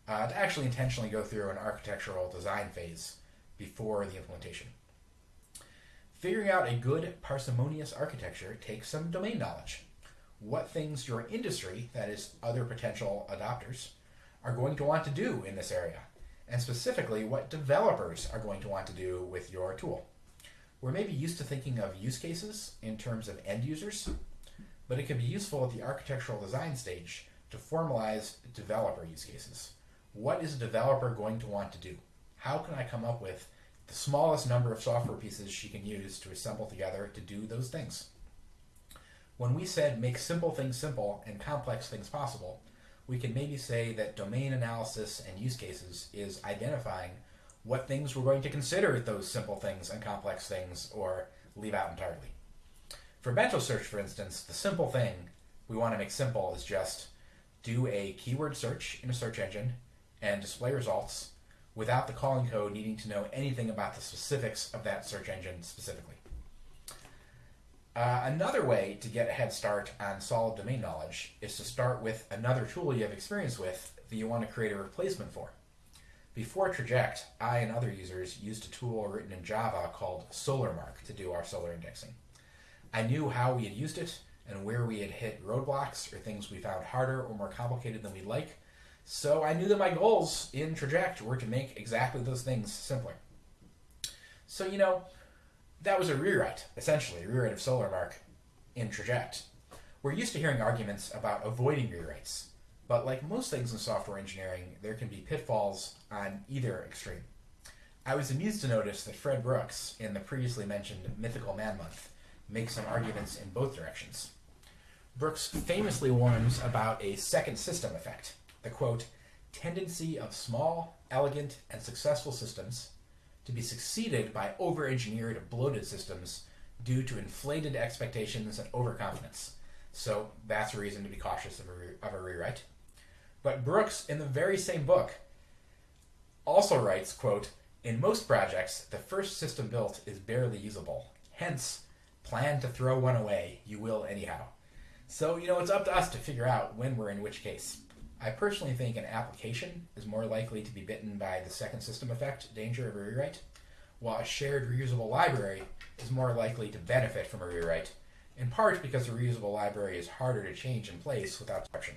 uh, to actually intentionally go through an architectural design phase before the implementation. Figuring out a good parsimonious architecture takes some domain knowledge. What things your industry, that is, other potential adopters, are going to want to do in this area, and specifically what developers are going to want to do with your tool. We're maybe used to thinking of use cases in terms of end users, but it can be useful at the architectural design stage to formalize developer use cases. What is a developer going to want to do? How can I come up with the smallest number of software pieces she can use to assemble together to do those things? When we said make simple things simple and complex things possible, we can maybe say that domain analysis and use cases is identifying what things we're going to consider those simple things and complex things or leave out entirely. For Bento search, for instance, the simple thing we want to make simple is just do a keyword search in a search engine and display results without the calling code needing to know anything about the specifics of that search engine specifically. Uh, another way to get a head start on solid domain knowledge is to start with another tool you have experience with that you want to create a replacement for. Before Traject, I and other users used a tool written in Java called SolrMarc to do our Solr indexing. I knew how we had used it and where we had hit roadblocks or things we found harder or more complicated than we'd like, so I knew that my goals in Traject were to make exactly those things simpler. So, you know, that was a rewrite, essentially, a rewrite of SolrMarc in Traject. We're used to hearing arguments about avoiding rewrites, but like most things in software engineering, there can be pitfalls on either extreme. I was amused to notice that Fred Brooks, in the previously mentioned Mythical Man Month, makes some arguments in both directions. Brooks famously warns about a second system effect, the quote, tendency of small, elegant, and successful systems to be succeeded by over engineered, bloated systems due to inflated expectations and overconfidence. So that's a reason to be cautious of a, of a rewrite. But Brooks, in the very same book, also writes, quote, in most projects, the first system built is barely usable. Hence, plan to throw one away. You will anyhow. So, you know, it's up to us to figure out when we're in which case. I personally think an application is more likely to be bitten by the second system effect danger of a rewrite, while a shared reusable library is more likely to benefit from a rewrite, in part because a reusable library is harder to change in place without disruption.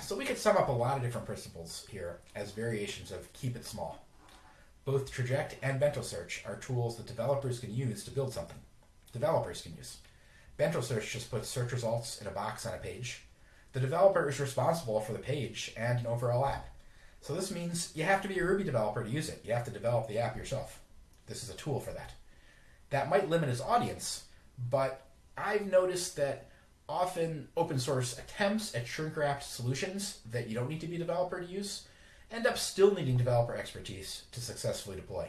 So we could sum up a lot of different principles here as variations of keep it small. Both Traject and Bento Search are tools that developers can use to build something. Developers can use. Bento Search just puts search results in a box on a page, the developer is responsible for the page and an overall app. So this means you have to be a Ruby developer to use it. You have to develop the app yourself. This is a tool for that. That might limit its audience, but I've noticed that often open source attempts at shrink wrapped solutions that you don't need to be a developer to use end up still needing developer expertise to successfully deploy.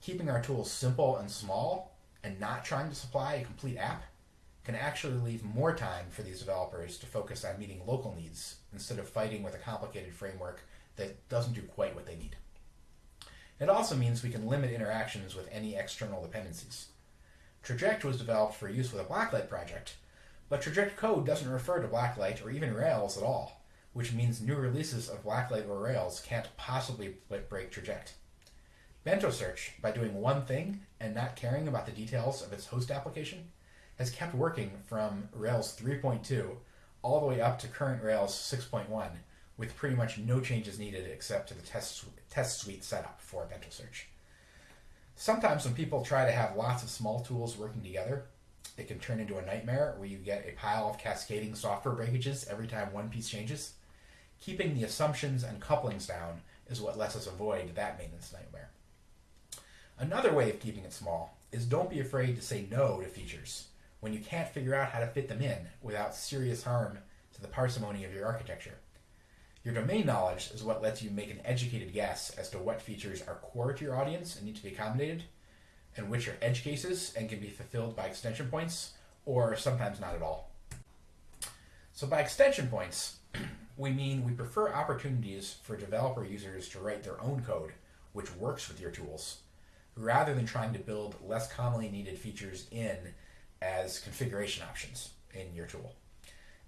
Keeping our tools simple and small and not trying to supply a complete app can actually leave more time for these developers to focus on meeting local needs instead of fighting with a complicated framework that doesn't do quite what they need. It also means we can limit interactions with any external dependencies. Traject was developed for use with a Blacklight project, but Traject code doesn't refer to Blacklight or even Rails at all, which means new releases of Blacklight or Rails can't possibly break Traject. Bento Search, by doing one thing and not caring about the details of its host application, has kept working from Rails 3.2 all the way up to current Rails 6.1 with pretty much no changes needed except to the test, test suite setup for Bento Search. Sometimes when people try to have lots of small tools working together, it can turn into a nightmare where you get a pile of cascading software breakages every time one piece changes. Keeping the assumptions and couplings down is what lets us avoid that maintenance nightmare. Another way of keeping it small is don't be afraid to say no to features when you can't figure out how to fit them in without serious harm to the parsimony of your architecture. Your domain knowledge is what lets you make an educated guess as to what features are core to your audience and need to be accommodated, and which are edge cases and can be fulfilled by extension points, or sometimes not at all. So, by extension points, we mean we prefer opportunities for developer users to write their own code which works with your tools, rather than trying to build less commonly needed features in as configuration options in your tool.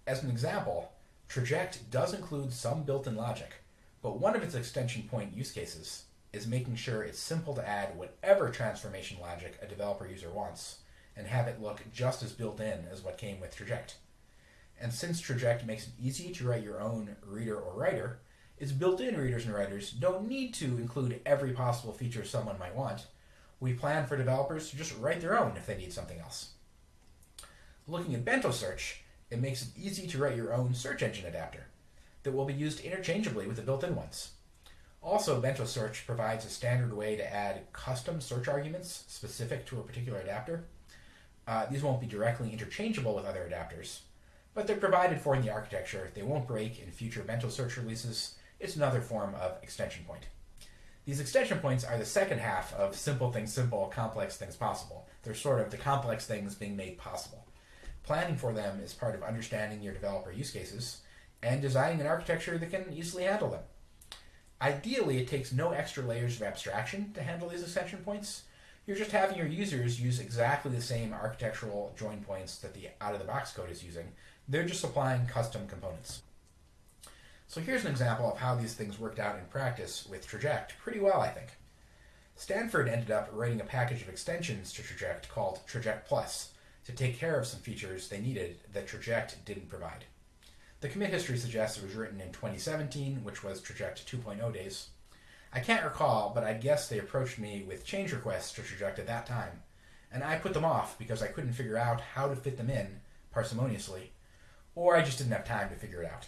As an example, Traject does include some built-in logic, but one of its extension point use cases is making sure it's simple to add whatever transformation logic a developer user wants and have it look just as built in as what came with Traject. And since Traject makes it easy to write your own reader or writer, its built-in readers and writers don't need to include every possible feature someone might want. We plan for developers to just write their own if they need something else. Looking at Bento Search, it makes it easy to write your own search engine adapter that will be used interchangeably with the built-in ones. Also, Bento Search provides a standard way to add custom search arguments specific to a particular adapter. Uh, these won't be directly interchangeable with other adapters, but they're provided for in the architecture. They won't break in future Bento Search releases. It's another form of extension point. These extension points are the second half of simple things simple, complex things possible. They're sort of the complex things being made possible. Planning for them is part of understanding your developer use cases and designing an architecture that can easily handle them. Ideally, it takes no extra layers of abstraction to handle these extension points. you're just having your users use exactly the same architectural join points that the out-of-the-box code is using. They're just applying custom components. So here's an example of how these things worked out in practice with Traject pretty well, I think. Stanford ended up writing a package of extensions to Traject called Traject Plus to take care of some features they needed that Traject didn't provide. The commit history suggests it was written in 2017, which was Traject 2.0 days. I can't recall, but I guess they approached me with change requests to Traject at that time, and I put them off because I couldn't figure out how to fit them in parsimoniously, or I just didn't have time to figure it out.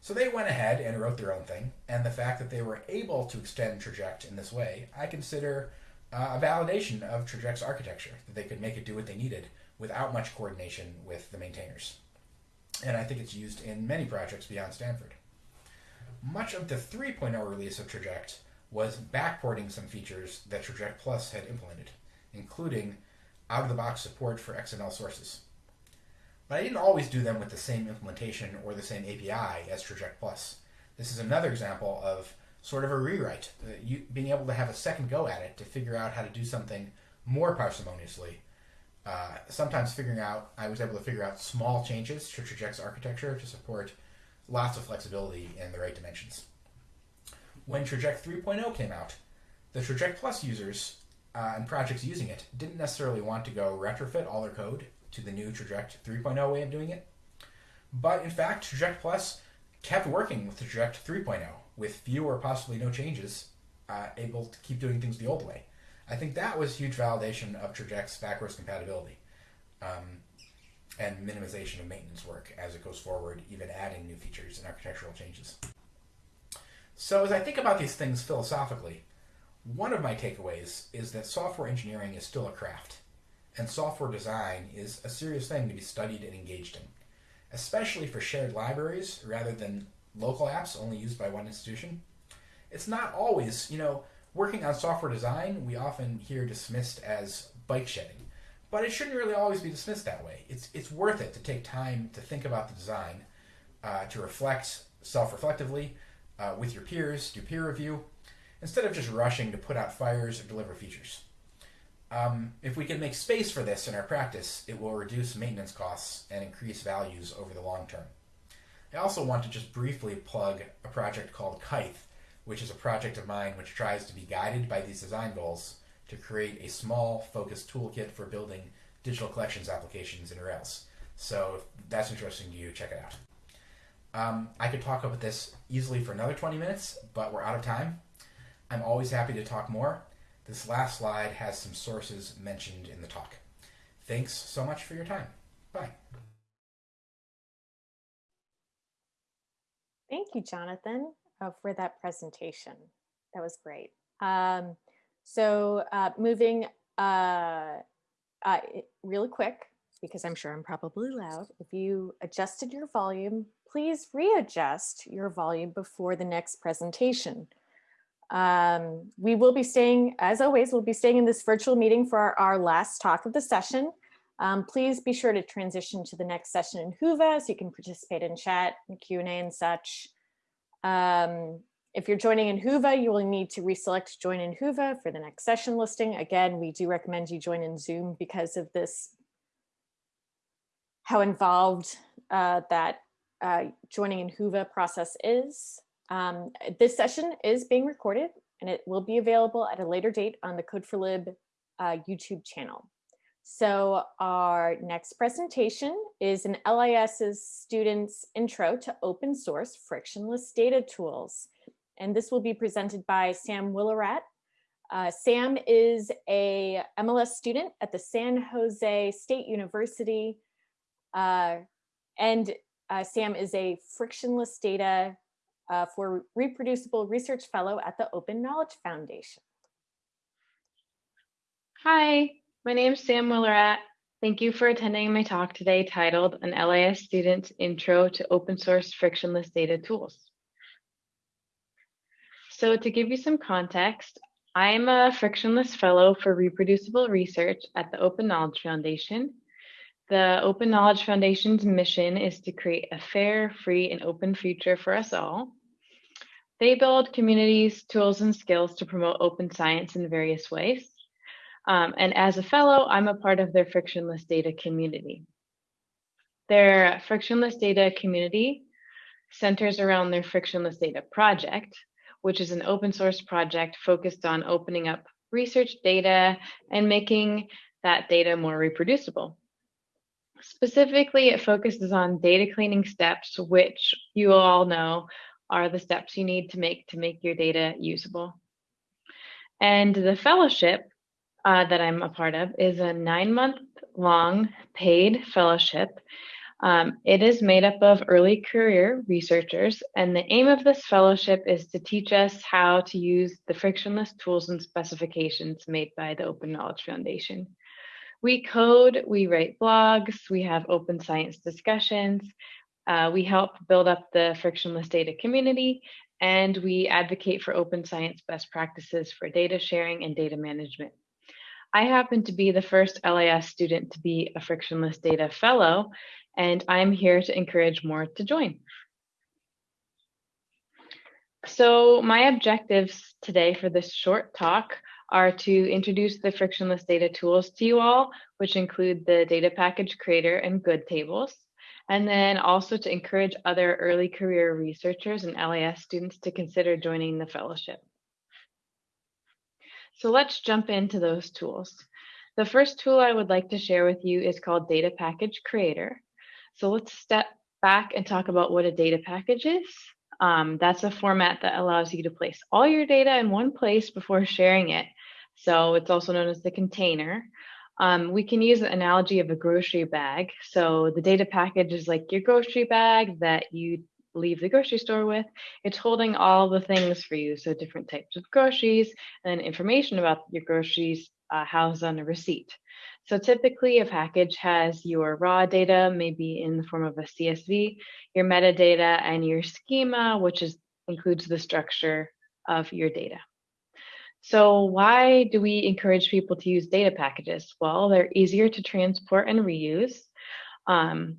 So they went ahead and wrote their own thing, and the fact that they were able to extend Traject in this way, I consider uh, a validation of Traject's architecture, that they could make it do what they needed without much coordination with the maintainers and I think it's used in many projects beyond Stanford. Much of the 3.0 release of Traject was backporting some features that Traject Plus had implemented, including out-of-the-box support for XML sources. But I didn't always do them with the same implementation or the same API as Traject Plus. This is another example of sort of a rewrite, uh, you, being able to have a second go at it to figure out how to do something more parsimoniously uh, sometimes figuring out, I was able to figure out small changes to Traject's architecture to support lots of flexibility in the right dimensions. When Traject 3.0 came out, the Traject Plus users uh, and projects using it didn't necessarily want to go retrofit all their code to the new Traject 3.0 way of doing it. But in fact, Traject Plus kept working with Traject 3.0 with few or possibly no changes, uh, able to keep doing things the old way. I think that was huge validation of Traject's backwards compatibility um, and minimization of maintenance work as it goes forward, even adding new features and architectural changes. So as I think about these things philosophically, one of my takeaways is that software engineering is still a craft, and software design is a serious thing to be studied and engaged in, especially for shared libraries rather than local apps only used by one institution. It's not always, you know, working on software design, we often hear dismissed as bike shedding, but it shouldn't really always be dismissed that way. It's it's worth it to take time to think about the design, uh, to reflect self-reflectively uh, with your peers, do peer review, instead of just rushing to put out fires or deliver features. Um, if we can make space for this in our practice, it will reduce maintenance costs and increase values over the long term. I also want to just briefly plug a project called Kithe, which is a project of mine which tries to be guided by these design goals to create a small, focused toolkit for building digital collections applications in Rails. So if that's interesting to you, check it out. Um, I could talk about this easily for another 20 minutes, but we're out of time. I'm always happy to talk more. This last slide has some sources mentioned in the talk. Thanks so much for your time. Bye. Thank you, Jonathan uh, for that presentation. That was great. Um, so uh, moving uh, uh, really quick, because I'm sure I'm probably loud, if you adjusted your volume, please readjust your volume before the next presentation. Um, we will be staying, as always, we'll be staying in this virtual meeting for our, our last talk of the session. Um, please be sure to transition to the next session in Whova so you can participate in chat and Q&A and such. Um, if you're joining in Whova, you will need to reselect join in Whova for the next session listing. Again, we do recommend you join in Zoom because of this, how involved uh, that uh, joining in Whova process is. Um, this session is being recorded and it will be available at a later date on the Code4Lib uh, YouTube channel. So our next presentation is an LIS's students intro to open source frictionless data tools. And this will be presented by Sam Wilairat. Uh, Sam is a MLS student at the San Jose State University. Uh, and uh, Sam is a frictionless data uh, for reproducible research fellow at the Open Knowledge Foundation. Hi, my name is Sam Wilairat. Thank you for attending my talk today titled An LIS Student's Intro to Open Source Frictionless Data Tools. So to give you some context, I am a frictionless fellow for reproducible research at the Open Knowledge Foundation. The Open Knowledge Foundation's mission is to create a fair, free, and open future for us all. They build communities, tools, and skills to promote open science in various ways. Um, and as a fellow, I'm a part of their frictionless data community. Their frictionless data community centers around their frictionless data project, which is an open source project focused on opening up research data and making that data more reproducible. Specifically, it focuses on data cleaning steps, which you all know are the steps you need to make to make your data usable. And the fellowship uh, that I'm a part of is a nine month long paid fellowship. Um, it is made up of early career researchers, and the aim of this fellowship is to teach us how to use the frictionless tools and specifications made by the Open Knowledge Foundation. We code, we write blogs, we have open science discussions, uh, we help build up the frictionless data community, and we advocate for open science best practices for data sharing and data management. I happen to be the first LIS student to be a frictionless data fellow, and I'm here to encourage more to join. So my objectives today for this short talk are to introduce the frictionless data tools to you all, which include the data package creator and good tables, and then also to encourage other early career researchers and LIS students to consider joining the fellowship. So let's jump into those tools. The first tool I would like to share with you is called Data Package Creator. So let's step back and talk about what a data package is. Um, that's a format that allows you to place all your data in one place before sharing it. So it's also known as the container. Um, we can use the analogy of a grocery bag. So the data package is like your grocery bag that you leave the grocery store with. It's holding all the things for you. So different types of groceries and information about your groceries uh, housed on a receipt. So typically a package has your raw data, maybe in the form of a CSV, your metadata and your schema, which is includes the structure of your data. So why do we encourage people to use data packages? Well, they're easier to transport and reuse. Um,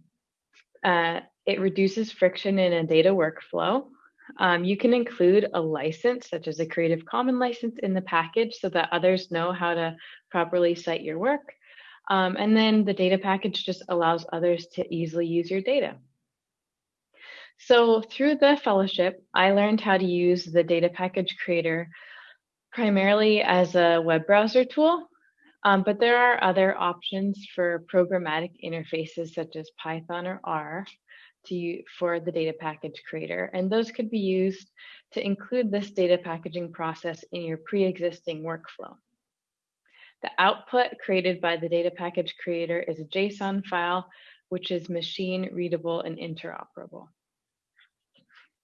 uh, it reduces friction in a data workflow. Um, you can include a license, such as a Creative Commons license in the package so that others know how to properly cite your work. Um, and then the data package just allows others to easily use your data. So through the fellowship, I learned how to use the data package creator primarily as a web browser tool, um, but there are other options for programmatic interfaces such as Python or R to for the data package creator. And those could be used to include this data packaging process in your pre-existing workflow. The output created by the data package creator is a JSON file, which is machine readable and interoperable.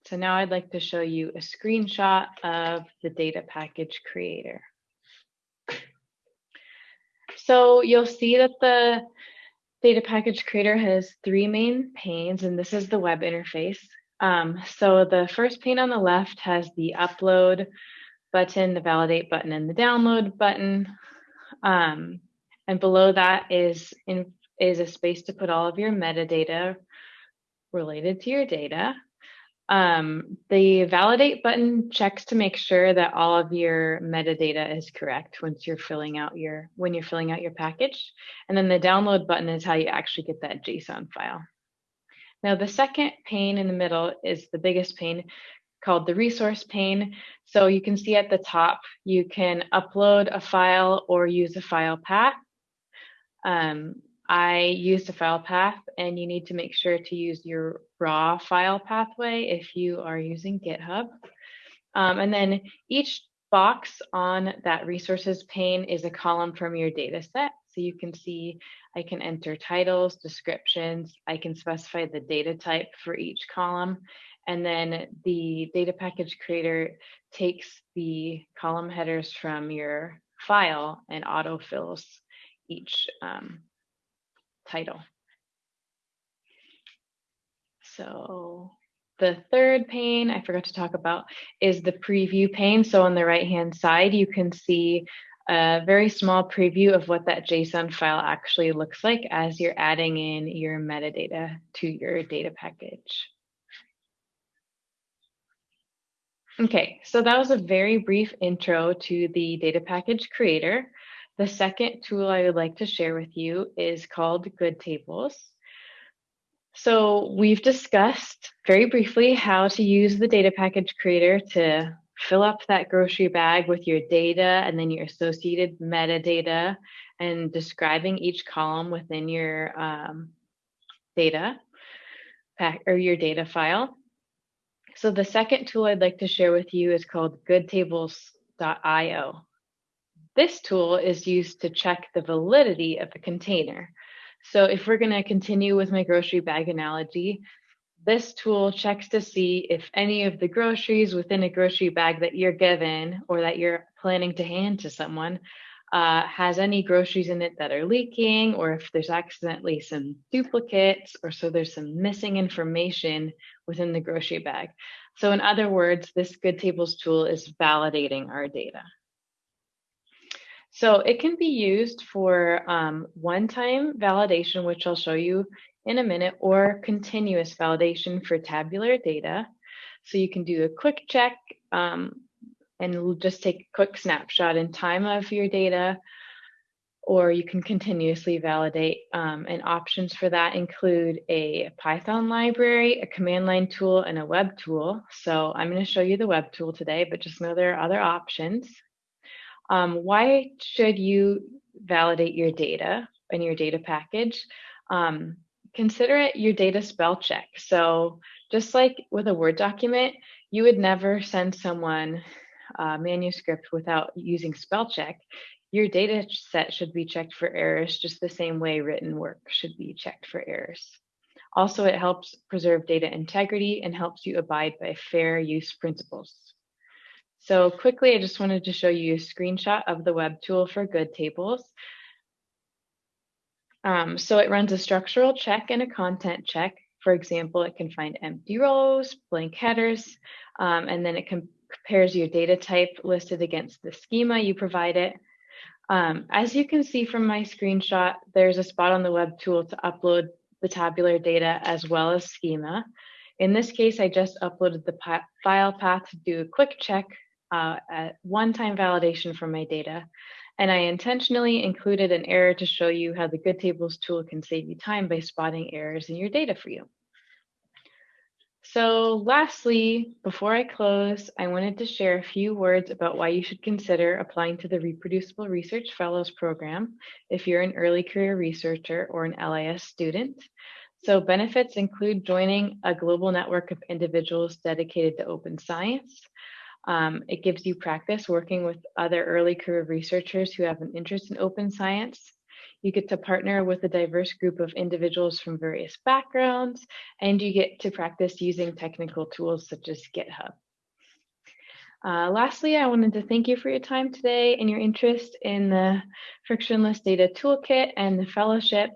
So now I'd like to show you a screenshot of the data package creator. So you'll see that the data package creator has three main panes, and this is the web interface. Um, so the first pane on the left has the upload button, the validate button, and the download button. Um, and below that is, in, is a space to put all of your metadata related to your data. Um, the validate button checks to make sure that all of your metadata is correct once you're filling out your when you're filling out your package. And then the download button is how you actually get that JSON file. Now the second pane in the middle is the biggest pane called the resource pane. So you can see at the top, you can upload a file or use a file path. Um, I used a file path and you need to make sure to use your raw file pathway if you are using GitHub. Um, and then each box on that resources pane is a column from your data set. So you can see I can enter titles, descriptions, I can specify the data type for each column. And then the data package creator takes the column headers from your file and autofills each um, title. So the third pane I forgot to talk about is the preview pane. So on the right hand side, you can see a very small preview of what that JSON file actually looks like as you're adding in your metadata to your data package. Okay, so that was a very brief intro to the data package creator. The second tool I would like to share with you is called Good Tables. So we've discussed very briefly how to use the data package creator to fill up that grocery bag with your data and then your associated metadata and describing each column within your um, data pack or your data file. So the second tool I'd like to share with you is called goodtables.io. This tool is used to check the validity of a container. So if we're going to continue with my grocery bag analogy, this tool checks to see if any of the groceries within a grocery bag that you're given or that you're planning to hand to someone uh, has any groceries in it that are leaking, or if there's accidentally some duplicates, or so there's some missing information within the grocery bag. So in other words, this Good Tables tool is validating our data. So it can be used for um, one-time validation, which I'll show you in a minute, or continuous validation for tabular data. So you can do a quick check um, and just take a quick snapshot in time of your data, or you can continuously validate. Um, and options for that include a Python library, a command line tool, and a web tool. So I'm going to show you the web tool today, but just know there are other options. Um, why should you validate your data in your data package? Um, consider it your data spell check. So just like with a Word document, you would never send someone a manuscript without using spell check. Your data set should be checked for errors just the same way written work should be checked for errors. Also, it helps preserve data integrity and helps you abide by fair use principles. So quickly, I just wanted to show you a screenshot of the web tool for good tables. Um, so it runs a structural check and a content check. For example, it can find empty rows, blank headers, um, and then it compares your data type listed against the schema you provide it. Um, as you can see from my screenshot, there's a spot on the web tool to upload the tabular data as well as schema. In this case, I just uploaded the file path to do a quick check, uh, one-time validation for my data. And I intentionally included an error to show you how the Good Tables tool can save you time by spotting errors in your data for you. So lastly, before I close, I wanted to share a few words about why you should consider applying to the Reproducible Research Fellows Program if you're an early career researcher or an LIS student. So benefits include joining a global network of individuals dedicated to open science, um, it gives you practice working with other early career researchers who have an interest in open science. You get to partner with a diverse group of individuals from various backgrounds, and you get to practice using technical tools such as GitHub. Uh, lastly, I wanted to thank you for your time today and your interest in the Frictionless Data Toolkit and the fellowship.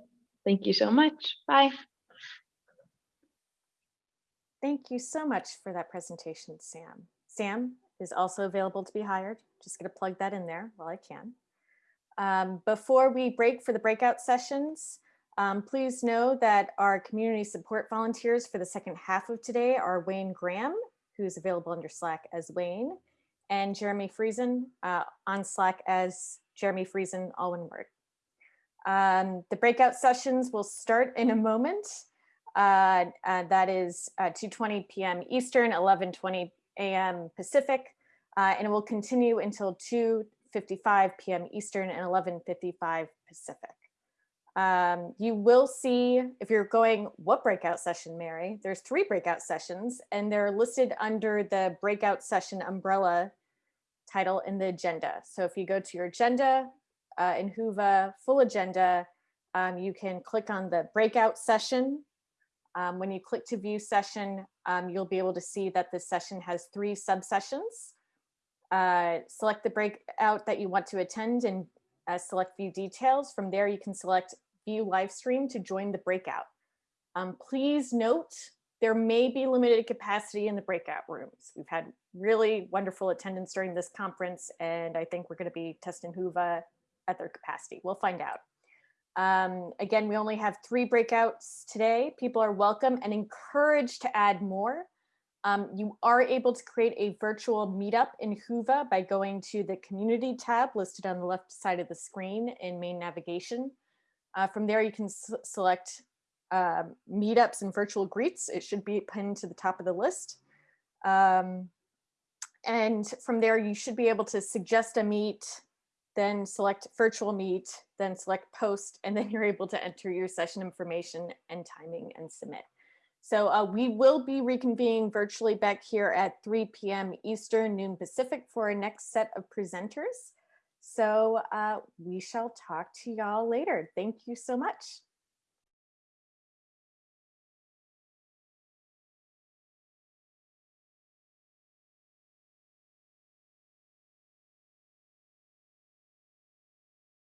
Thank you so much. Bye. Thank you so much for that presentation, Sam. Sam is also available to be hired. Just gonna plug that in there while I can. Um, before we break for the breakout sessions, um, please know that our community support volunteers for the second half of today are Wayne Graham, who's available under Slack as Wayne, and Jeremy Friesen uh, on Slack as Jeremy Friesen, all one word. Um, the breakout sessions will start in a moment. Uh, uh, that is uh, 2.20 p.m. Eastern, 11.20 a.m. Pacific, uh, and it will continue until 2.55 p.m. Eastern and 11.55 Pacific. Um, you will see, if you're going, what breakout session, Mary? There's three breakout sessions, and they're listed under the breakout session umbrella title in the agenda. So if you go to your agenda uh, in Whova full agenda, um, you can click on the breakout session um, when you click to view session, um, you'll be able to see that this session has three subsessions. Uh, select the breakout that you want to attend and uh, select view details. From there, you can select view live stream to join the breakout. Um, please note, there may be limited capacity in the breakout rooms. We've had really wonderful attendance during this conference, and I think we're gonna be testing Whova at their capacity. We'll find out. Um, again, we only have three breakouts today. People are welcome and encouraged to add more. Um, you are able to create a virtual meetup in Whova by going to the community tab listed on the left side of the screen in main navigation. Uh, from there, you can select um, meetups and virtual greets. It should be pinned to the top of the list. Um, and from there, you should be able to suggest a meet, then select virtual meet, then select post, and then you're able to enter your session information and timing and submit. So uh, we will be reconvening virtually back here at 3 p.m. Eastern, noon Pacific for our next set of presenters. So uh, we shall talk to y'all later. Thank you so much.